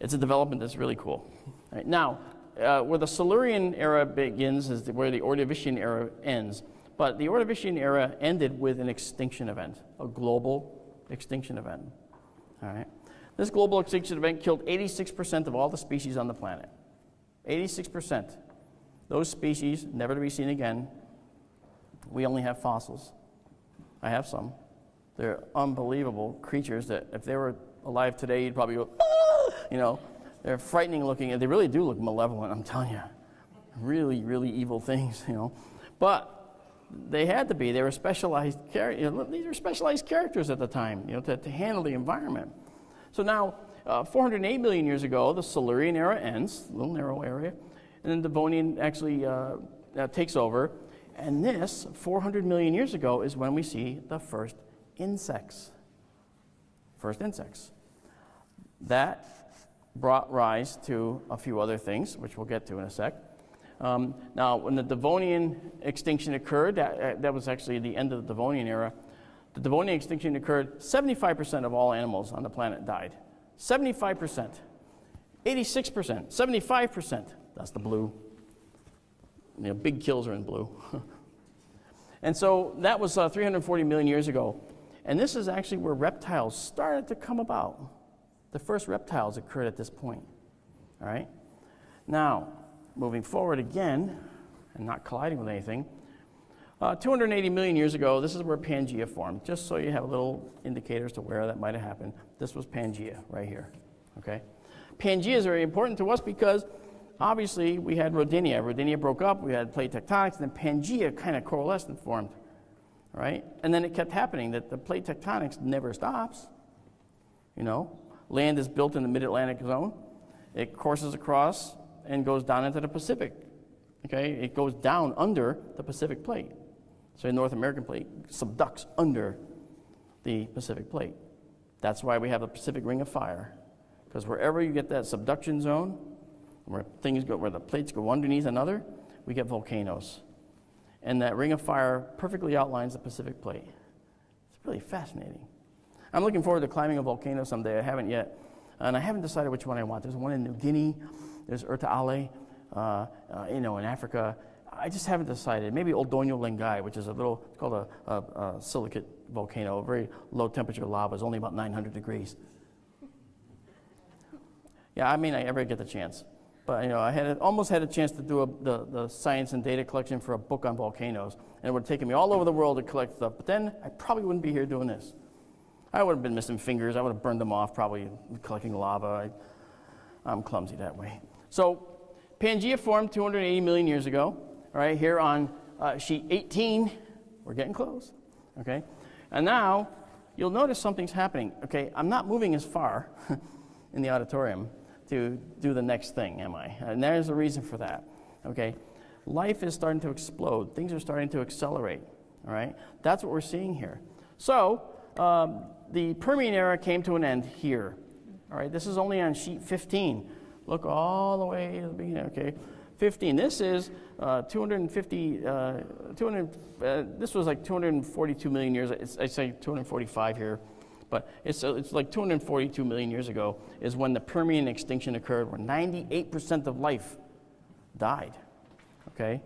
It's a development that's really cool. Right, now, uh, where the Silurian era begins is where the Ordovician era ends. But the Ordovician era ended with an extinction event, a global extinction event. All right? This global extinction event killed 86% of all the species on the planet. 86%. Those species, never to be seen again. We only have fossils. I have some. They're unbelievable creatures that if they were alive today, you'd probably go, ah! you know. They're frightening looking, and they really do look malevolent, I'm telling you. Really, really evil things, you know. But they had to be. They were specialized, you know, these were specialized characters at the time, you know, to, to handle the environment. So now, uh, 408 million years ago, the Silurian era ends, a little narrow area, and then the Devonian actually uh, uh, takes over. And this, 400 million years ago, is when we see the first insects. First insects. That brought rise to a few other things, which we'll get to in a sec. Um, now, when the Devonian extinction occurred, that, uh, that was actually the end of the Devonian era. The Devonian extinction occurred, 75% of all animals on the planet died. 75%. 86%. 75%. That's the blue. You know, big kills are in blue. and so that was uh, 340 million years ago. And this is actually where reptiles started to come about. The first reptiles occurred at this point. All right? Now, moving forward again, and not colliding with anything, uh, 280 million years ago, this is where Pangea formed. Just so you have a little indicator as to where that might have happened. This was Pangea right here. Okay? Pangea is very important to us because obviously we had Rodinia. Rodinia broke up, we had plate tectonics, and then Pangea kind of coalesced and formed. Right? And then it kept happening that the plate tectonics never stops. You know, land is built in the mid Atlantic zone, it courses across and goes down into the Pacific. Okay? It goes down under the Pacific plate. So the North American plate subducts under the Pacific plate. That's why we have the Pacific Ring of Fire. Because wherever you get that subduction zone, where things go, where the plates go underneath another, we get volcanoes. And that ring of fire perfectly outlines the Pacific plate. It's really fascinating. I'm looking forward to climbing a volcano someday. I haven't yet. And I haven't decided which one I want. There's one in New Guinea, there's Erta Ale, uh, uh, you know, in Africa. I just haven't decided. Maybe Ol Doinyo Lengai, which is a little, it's called a, a, a silicate volcano, a very low temperature lava, is only about 900 degrees. Yeah, I mean, I ever get the chance. But you know, I had almost had a chance to do a, the, the science and data collection for a book on volcanoes, and it would have taken me all over the world to collect stuff. But then I probably wouldn't be here doing this. I would have been missing fingers. I would have burned them off, probably collecting lava. I, I'm clumsy that way. So, Pangea formed 280 million years ago. Right, here on uh, sheet 18, we're getting close. Okay, and now you'll notice something's happening. Okay, I'm not moving as far in the auditorium to do the next thing, am I? And there's a reason for that. Okay? Life is starting to explode, things are starting to accelerate. All right? That's what we're seeing here. So, um, the Permian era came to an end here. All right? This is only on sheet 15. Look all the way to the beginning. Okay? 15. This is uh, 250, uh, 200, uh, this was like 242 million years. It's, I say 245 here. But it's, uh, it's like 242 million years ago is when the Permian extinction occurred, where 98% of life died. Okay?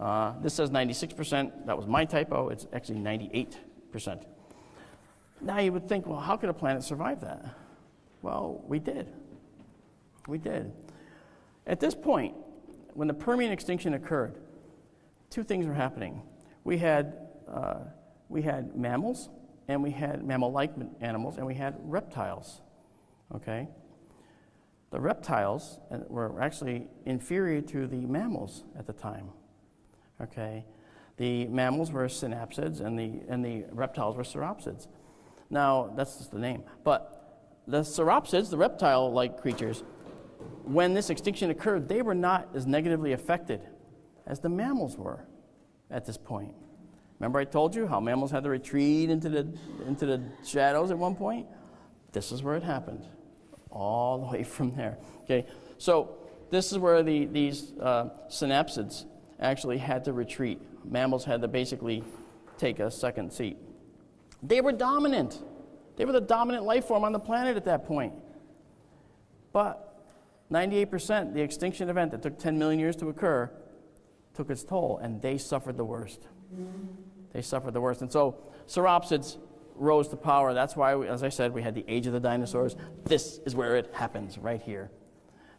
Uh, this says 96%. That was my typo. It's actually 98%. Now you would think, well, how could a planet survive that? Well, we did. We did. At this point, when the Permian extinction occurred, two things were happening. We had, uh, we had mammals and we had mammal-like animals, and we had reptiles. Okay? The reptiles uh, were actually inferior to the mammals at the time. Okay? The mammals were synapsids, and the, and the reptiles were sauropsids. Now, that's just the name. But the sauropsids, the reptile-like creatures, when this extinction occurred, they were not as negatively affected as the mammals were at this point. Remember I told you how mammals had to retreat into the, into the shadows at one point? This is where it happened, all the way from there. Okay, so this is where the, these uh, synapsids actually had to retreat. Mammals had to basically take a second seat. They were dominant. They were the dominant life form on the planet at that point. But 98%, the extinction event that took 10 million years to occur, took its toll, and they suffered the worst. They suffered the worst. And so sauropsids rose to power. That's why, we, as I said, we had the age of the dinosaurs. This is where it happens, right here.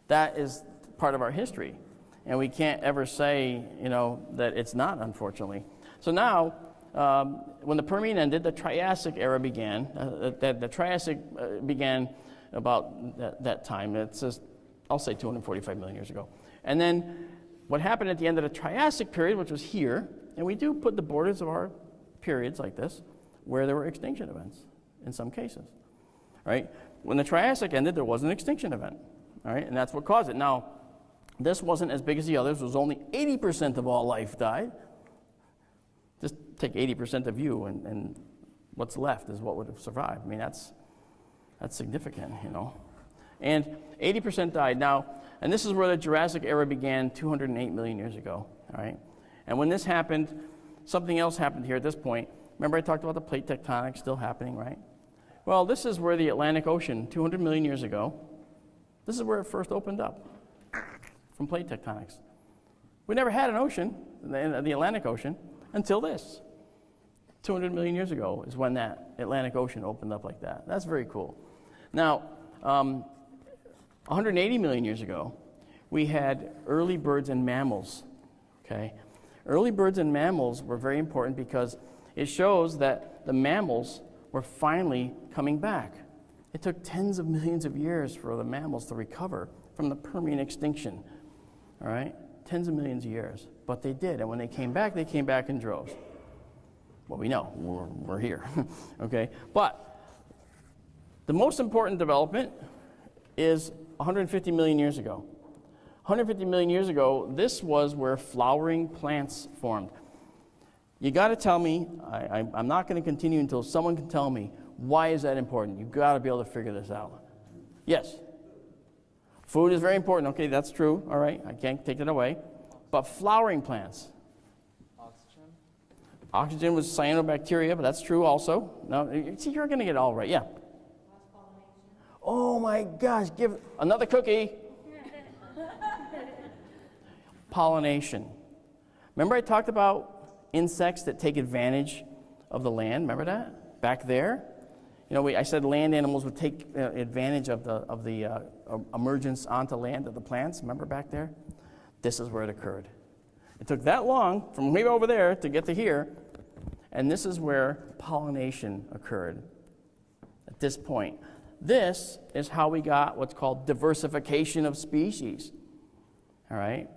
That is part of our history. And we can't ever say, you know, that it's not, unfortunately. So now, um, when the Permian ended, the Triassic era began. Uh, the, the, Triassic uh, began about that, that time. It's just, I'll say 245 million years ago. And then what happened at the end of the Triassic period, which was here, and we do put the borders of our periods like this where there were extinction events in some cases. Right? When the Triassic ended, there was an extinction event. All right? And that's what caused it. Now, this wasn't as big as the others. It was only 80% of all life died. Just take 80% of you, and, and what's left is what would have survived. I mean, that's, that's significant, you know. And 80% died. Now, and this is where the Jurassic era began 208 million years ago. All right? And when this happened, something else happened here at this point. Remember, I talked about the plate tectonics still happening, right? Well, this is where the Atlantic Ocean, 200 million years ago, this is where it first opened up from plate tectonics. We never had an ocean, the Atlantic Ocean, until this. 200 million years ago is when that Atlantic Ocean opened up like that. That's very cool. Now, Um, 180 million years ago, we had early birds and mammals. Okay? Early birds and mammals were very important because it shows that the mammals were finally coming back. It took tens of millions of years for the mammals to recover from the Permian extinction. All right? Tens of millions of years. But they did. And when they came back, they came back in droves. Well, we know. We're, we're here. okay? But the most important development is 150 million years ago. 150 million years ago, this was where flowering plants formed. You got to tell me, I, am not going to continue until someone can tell me why is that important. You've got to be able to figure this out. Yes? Food is very important. Okay, that's true. All right, I can't take that away. But flowering plants. Oxygen. Oxygen was cyanobacteria, but that's true also. No, see, you're going to get it all right. Yeah. Oh my gosh, give another cookie. Pollination. Remember, I talked about insects that take advantage of the land? Remember that? Back there? You know, we, I said land animals would take uh, advantage of the, of the uh, emergence onto land of the plants. Remember back there? This is where it occurred. It took that long from way over there to get to here, and this is where pollination occurred at this point. This is how we got what's called diversification of species. All right?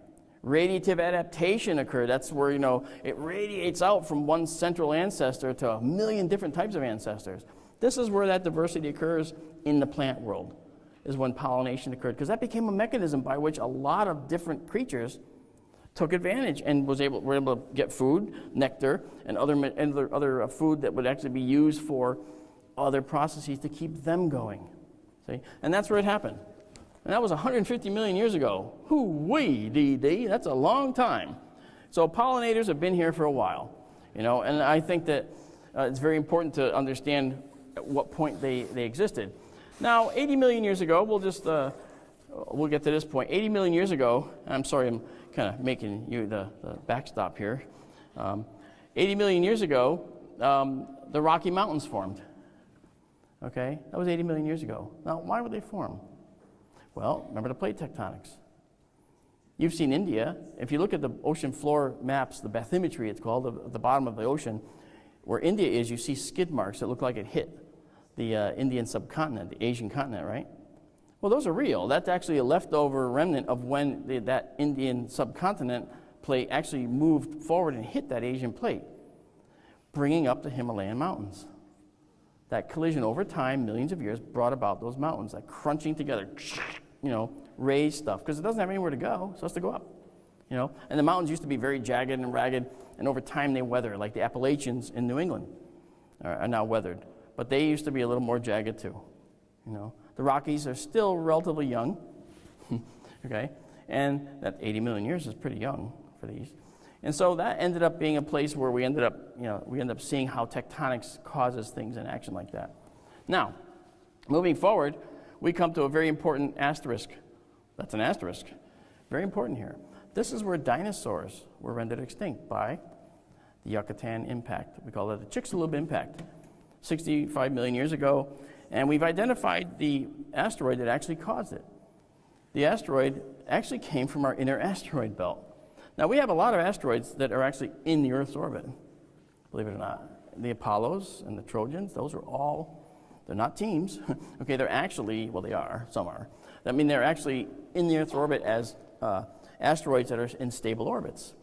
Radiative adaptation occurred. That's where, you know, it radiates out from one central ancestor to a million different types of ancestors. This is where that diversity occurs in the plant world, is when pollination occurred, because that became a mechanism by which a lot of different creatures took advantage and was able, were able to get food, nectar, and other, other, other uh, food that would actually be used for other processes to keep them going. See? And that's where it happened. And that was 150 million years ago. Hoo wee, DD, that's a long time. So pollinators have been here for a while, you know, and I think that uh, it's very important to understand at what point they, they existed. Now, 80 million years ago, we'll just, uh, we'll get to this point. 80 million years ago, I'm sorry, I'm kind of making you the, the backstop here. Um, 80 million years ago, um, the Rocky Mountains formed. Okay? That was 80 million years ago. Now, why would they form? Well, remember the plate tectonics. You've seen India. If you look at the ocean floor maps, the bathymetry it's called, at the bottom of the ocean, where India is, you see skid marks that look like it hit the uh, Indian subcontinent, the Asian continent, right? Well, those are real. That's actually a leftover remnant of when the, that Indian subcontinent plate actually moved forward and hit that Asian plate, bringing up the Himalayan mountains that collision over time, millions of years, brought about those mountains, that crunching together, you know, raised stuff, because it doesn't have anywhere to go, so it has to go up. You know, and the mountains used to be very jagged and ragged, and over time they weather, like the Appalachians in New England are now weathered. But they used to be a little more jagged too. You know, the Rockies are still relatively young, okay, and that 80 million years is pretty young for these. And so that ended up being a place where we ended up, you know, we ended up seeing how tectonics causes things in action like that. Now, moving forward, we come to a very important asterisk. That's an asterisk. Very important here. This is where dinosaurs were rendered extinct by the Yucatan impact. We call it the Chicxulub impact, 65 million years ago. And we've identified the asteroid that actually caused it. The asteroid actually came from our inner asteroid belt. Now, we have a lot of asteroids that are actually in the Earth's orbit, believe it or not. The Apollos and the Trojans, those are all, they're not teams. okay, they're actually, well, they are, some are. I mean, they're actually in the Earth's orbit as uh, asteroids that are in stable orbits.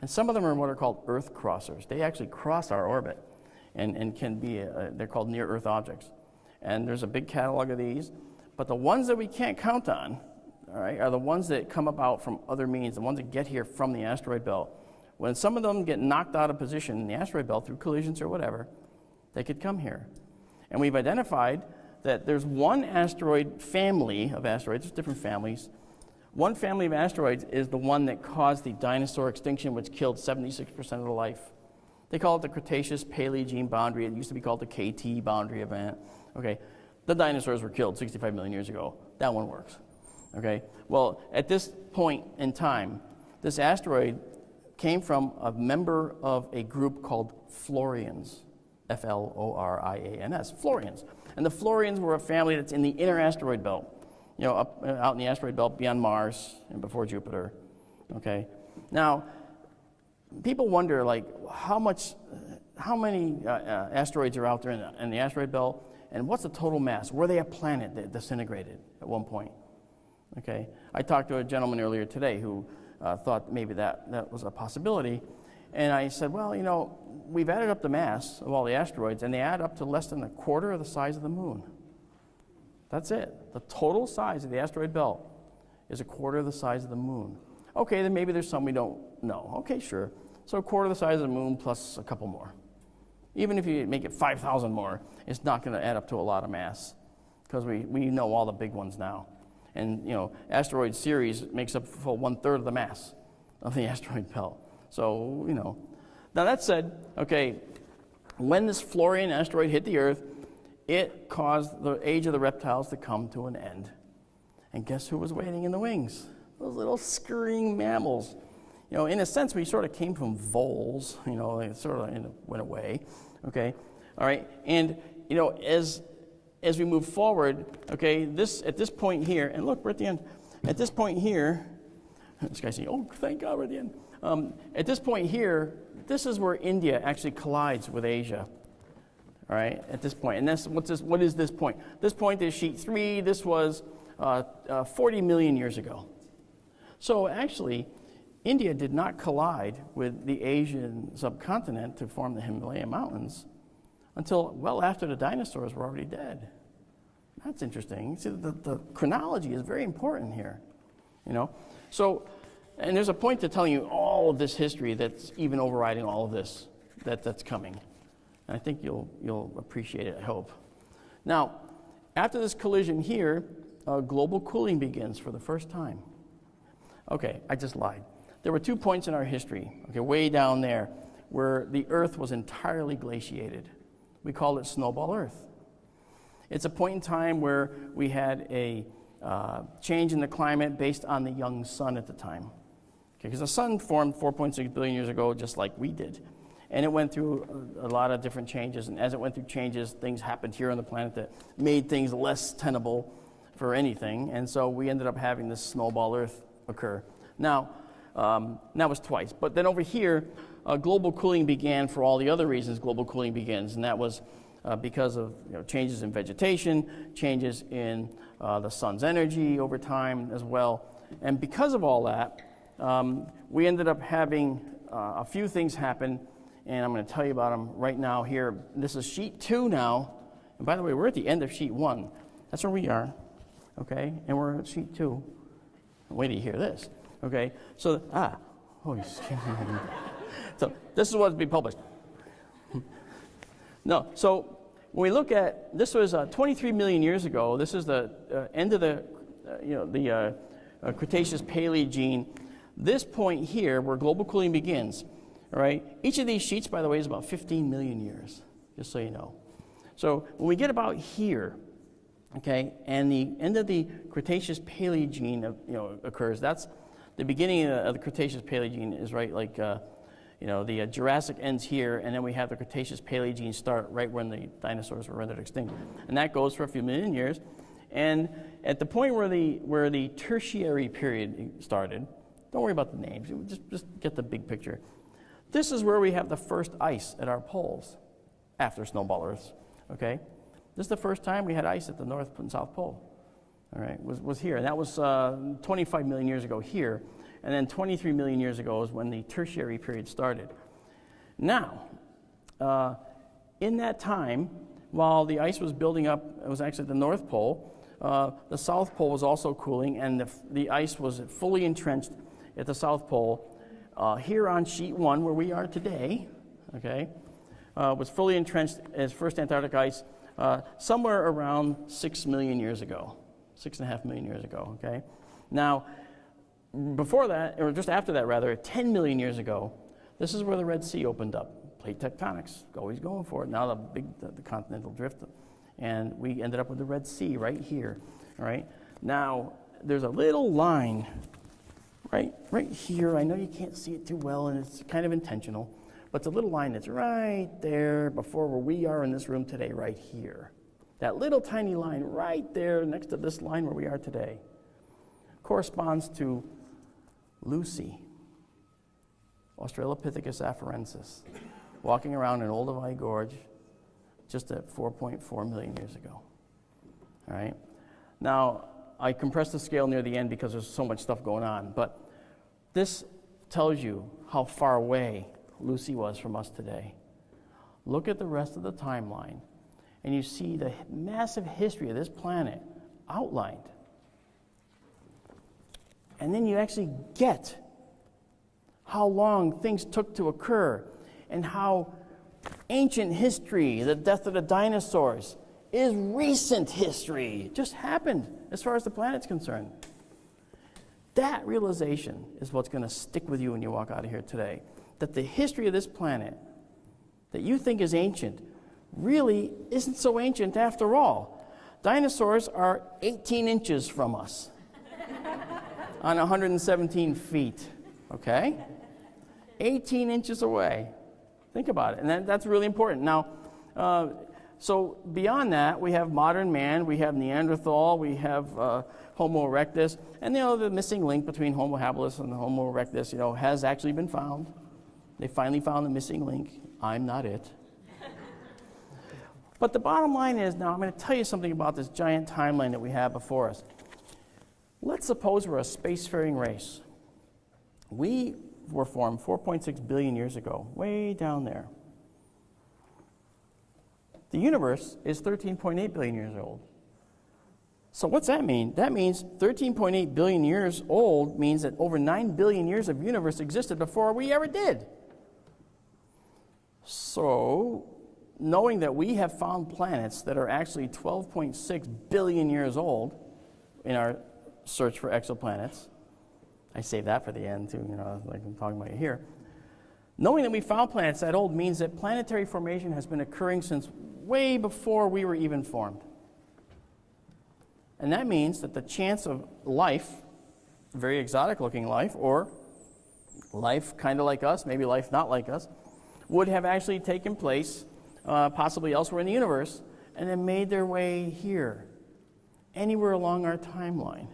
And some of them are what are called Earth crossers. They actually cross our orbit and, and can be, uh, they're called near Earth objects. And there's a big catalog of these. But the ones that we can't count on all right, are the ones that come about from other means, the ones that get here from the asteroid belt. When some of them get knocked out of position in the asteroid belt through collisions or whatever, they could come here. And we've identified that there's one asteroid family of asteroids, there's different families. One family of asteroids is the one that caused the dinosaur extinction, which killed 76% of the life. They call it the Cretaceous Paleogene boundary. It used to be called the KT boundary event. Okay, the dinosaurs were killed 65 million years ago. That one works. Okay? Well, at this point in time, this asteroid came from a member of a group called Florians. F L O R I A N S, Florians. And the Florians were a family that's in the inner asteroid belt, you know, up uh, out in the asteroid belt beyond Mars and before Jupiter. Okay? Now, people wonder, like, how much, how many uh, uh, asteroids are out there in the, in the asteroid belt, and what's the total mass? Were they a planet that disintegrated at one point? Okay? I talked to a gentleman earlier today who uh, thought maybe that, that was a possibility. And I said, well, you know, we've added up the mass of all the asteroids, and they add up to less than a quarter of the size of the moon. That's it. The total size of the asteroid belt is a quarter of the size of the moon. Okay, then maybe there's some we don't know. Okay, sure. So a quarter of the size of the moon plus a couple more. Even if you make it 5,000 more, it's not going to add up to a lot of mass because we, we know all the big ones now. And, you know, asteroid Ceres makes up for one third of the mass of the asteroid belt. So, you know. Now, that said, okay, when this Florian asteroid hit the Earth, it caused the age of the reptiles to come to an end. And guess who was waiting in the wings? Those little scurrying mammals. You know, in a sense, we sort of came from voles, you know, it sort of went away, okay? All right, and, you know, as, as we move forward, okay, this, at this point here, and look, we're at the end, at this point here, this guy's saying, oh, thank God we're at the end. Um, at this point here, this is where India actually collides with Asia. All right, at this point. And this, what's this, what is this point? This point is sheet three. This was uh, uh, 40 million years ago. So actually, India did not collide with the Asian subcontinent to form the Himalaya Mountains until well after the dinosaurs were already dead. That's interesting. See, the, the chronology is very important here. You know, so and there's a point to telling you all of this history that's even overriding all of this that, that's coming. And I think you'll, you'll appreciate it, I hope. Now, after this collision here, uh, global cooling begins for the first time. Okay, I just lied. There were two points in our history, okay, way down there, where the Earth was entirely glaciated. We call it snowball Earth. It's a point in time where we had a uh, change in the climate based on the young sun at the time. Because the sun formed 4.6 billion years ago, just like we did. And it went through a, a, lot of different changes. And as it went through changes, things happened here on the planet that made things less tenable for anything. And so we ended up having this snowball Earth occur. Now, um, that was twice. But then over here, uh, global cooling began for all the other reasons global cooling begins. And that was uh, because of you know, changes in vegetation, changes in uh, the sun's energy over time as well. And because of all that, um, we ended up having uh, a few things happen, and I'm going to tell you about them right now here. This is sheet two now. And by the way, we're at the end of sheet one. That's where we are, okay? And we're at sheet two. Wait till you hear this, okay? So, ah, oh, so this is what's be published. no, so when we look at this was uh, 23 million years ago. This is the uh, end of the, uh, you know, the uh, uh, Cretaceous Paleogene this point here, where global cooling begins, all right, each of these sheets, by the way, is about 15 million years, just so you know. So when we get about here, okay, and the end of the Cretaceous Paleogene you know, occurs, that's the beginning of the Cretaceous Paleogene is right like, uh, you know, the uh, Jurassic ends here, and then we have the Cretaceous Paleogene start right when the dinosaurs were rendered extinct. And that goes for a few million years. And at the point where the, where the tertiary period started, don't worry about the names, just, just get the big picture. This is where we have the first ice at our poles after snowball Earths, okay? This is the first time we had ice at the North and South Pole, all right, was, was here. And that was uh, 25 million years ago here. And then 23 million years ago is when the tertiary period started. Now, uh, in that time, while the ice was building up, it was actually the North Pole, uh, the South Pole was also cooling, and the, the ice was fully entrenched at the South Pole. Uh, here on sheet one, where we are today, okay, uh, was fully entrenched as first Antarctic ice uh, somewhere around six million years ago, six and a half million years ago, okay? Now, before that, or just after that rather, 10 million years ago, this is where the Red Sea opened up. Plate tectonics, always going for it. Now the big, the, the continental drift, and we ended up with the Red Sea right here, all right? Now, there's a little line right, right here. I know you can't see it too well, and it's kind of intentional, but it's a little line that's right there before where we are in this room today, right here. That little tiny line right there next to this line where we are today corresponds to Lucy, Australopithecus afarensis, walking around in Olduvai Gorge just at 4.4 million years ago. All right? Now, I compressed the scale near the end because there's so much stuff going on, but this tells you how far away Lucy was from us today. Look at the rest of the timeline, and you see the massive history of this planet outlined. And then you actually get how long things took to occur and how ancient history, the death of the dinosaurs, is recent history. It just happened as far as the planet's concerned. That realization is what's going to stick with you when you walk out of here today. That the history of this planet that you think is ancient really isn't so ancient after all. Dinosaurs are 18 inches from us on 117 feet, okay? 18 inches away. Think about it. And that, that's really important. Now, uh, so beyond that, we have modern man, we have Neanderthal, we have uh, Homo erectus, and you know, the missing link between Homo habilis and Homo erectus, you know, has actually been found. They finally found the missing link. I'm not it. but the bottom line is now I'm going to tell you something about this giant timeline that we have before us. Let's suppose we're a spacefaring race. We were formed 4.6 billion years ago, way down there. The universe is 13.8 billion years old. So, what's that mean? That means 13.8 billion years old means that over 9 billion years of universe existed before we ever did. So, knowing that we have found planets that are actually 12.6 billion years old in our search for exoplanets, I save that for the end too, you know, like I'm talking about here. Knowing that we found planets that old means that planetary formation has been occurring since way before we were even formed. And that means that the chance of life, very exotic looking life, or life kind of like us, maybe life not like us, would have actually taken place uh, possibly elsewhere in the universe and then made their way here, anywhere along our timeline.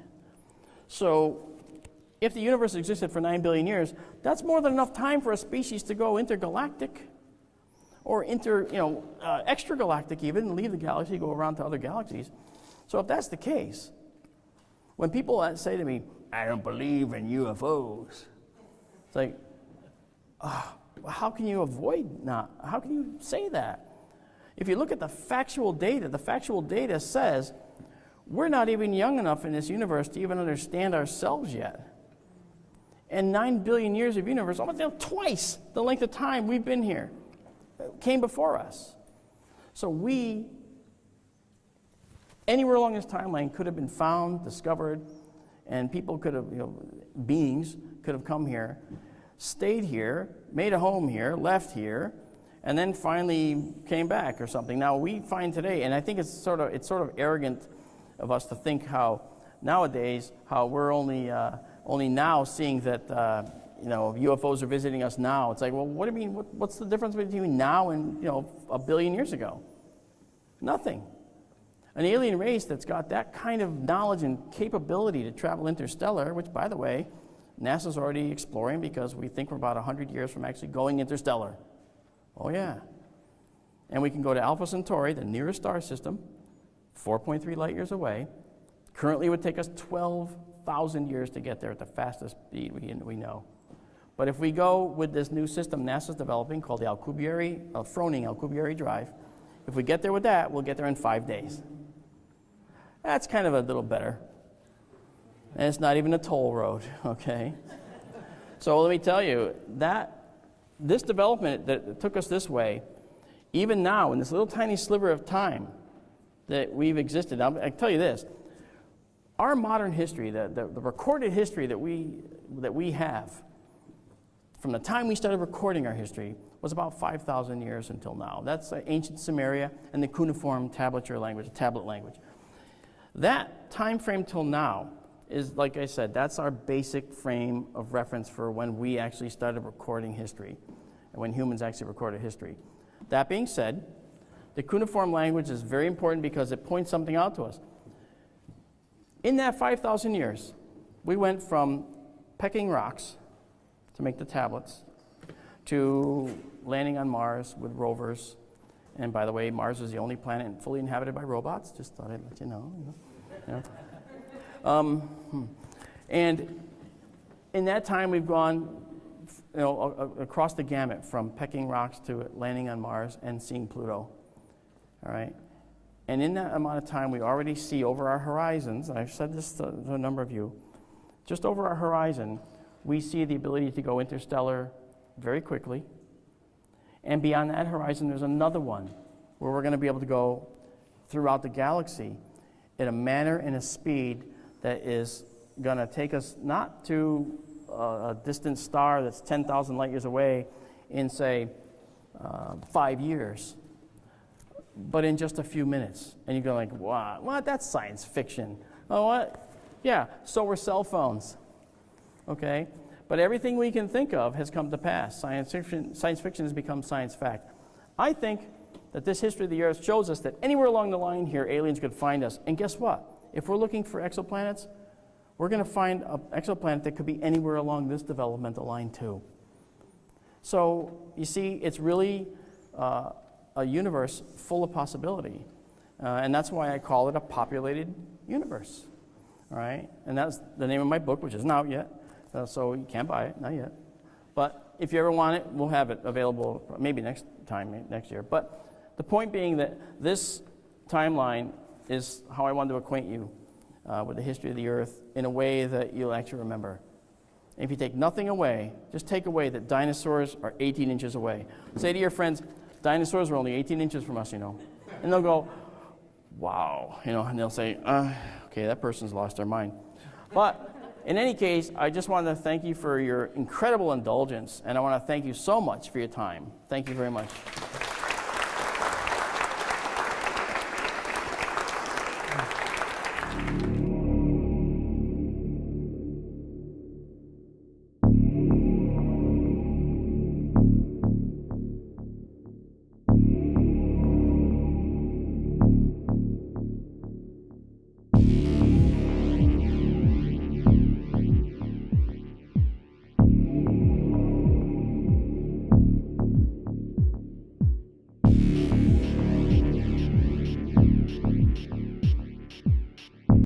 So if the universe existed for 9 billion years, that's more than enough time for a species to go intergalactic or inter, you know, uh, extragalactic even, leave the galaxy, go around to other galaxies. So if that's the case, when people say to me, I don't believe in UFOs, it's like, uh, how can you avoid not? How can you say that? If you look at the factual data, the factual data says we're not even young enough in this universe to even understand ourselves yet and 9 billion years of universe, almost twice the length of time we've been here, uh, came before us. So we, anywhere along this timeline, could have been found, discovered, and people could have, you know, beings could have come here, stayed here, made a home here, left here, and then finally came back or something. Now we find today, and I think it's sort of it's sort of arrogant of us to think how nowadays how we're only. Uh, only now seeing that uh, you know UFOs are visiting us now. It's like, well, what do you mean? What, what's the difference between now and you know a billion years ago? Nothing. An alien race that's got that kind of knowledge and capability to travel interstellar, which, by the way, NASA's already exploring because we think we're about 100 years from actually going interstellar. Oh, yeah. And we can go to Alpha Centauri, the nearest star system, 4.3 light years away. Currently, it would take us 12 thousand years to get there at the fastest speed we, we know. But if we go with this new system NASA's developing called the Alcubierre, uh, Froning Alcubierre Drive, if we get there with that, we'll get there in five days. That's kind of a little better. And it's not even a toll road, okay? so let me tell you, that this development that took us this way, even now, in this little tiny sliver of time that we've existed, I'll, I tell you this, our modern history, the, the, the, recorded history that we, that we have, from the time we started recording our history, was about 5,000 years until now. That's ancient Sumeria and the cuneiform tablature language, tablet language. That time frame till now is, like I said, that's our basic frame of reference for when we actually started recording history and when humans actually recorded history. That being said, The cuneiform language is very important because it points something out to us. In that 5,000 years, we went from pecking rocks to make the tablets to landing on Mars with rovers. And by the way, Mars is the only planet fully inhabited by robots. Just thought I'd let you know. You know, know. Um, hmm. and in that time, we've gone you know, across the gamut from pecking rocks to landing on Mars and seeing Pluto. All right? And in that amount of time, we already see over our horizons, I've said this to, to a number of you, just over our horizon, we see the ability to go interstellar very quickly. And beyond that horizon, there's another one where we're going to be able to go throughout the galaxy in a manner and a speed that is going to take us not to a distant star that's 10,000 light years away in, say, uh, five years, but in just a few minutes. And you go like, what? What? That's science fiction. Oh, what? Yeah, so were cell phones. Okay? But everything we can think of has come to pass. Science fiction, science fiction has become science fact. I think that this history of the Earth shows us that anywhere along the line here, aliens could find us. And guess what? If we're looking for exoplanets, we're going to find an exoplanet that could be anywhere along this developmental line, too. So, you see, it's really uh, a universe full of possibility. Uh, and that's why I call it a populated universe. All right? And that's the name of my book, which isn't out yet. Uh, so you can't buy it, not yet. But if you ever want it, we'll have it available maybe next time, next year. But the point being that this timeline is how I wanted to acquaint you uh, with the history of the earth in a way that you'll actually remember. If you take nothing away, just take away that dinosaurs are 18 inches away. Say to your friends, dinosaurs were only 18 inches from us, you know. And they'll go, wow, you know, and they'll say, uh, okay, that person's lost their mind. But in any case, I just want to thank you for your incredible indulgence, and I want to thank you so much for your time. Thank you very much.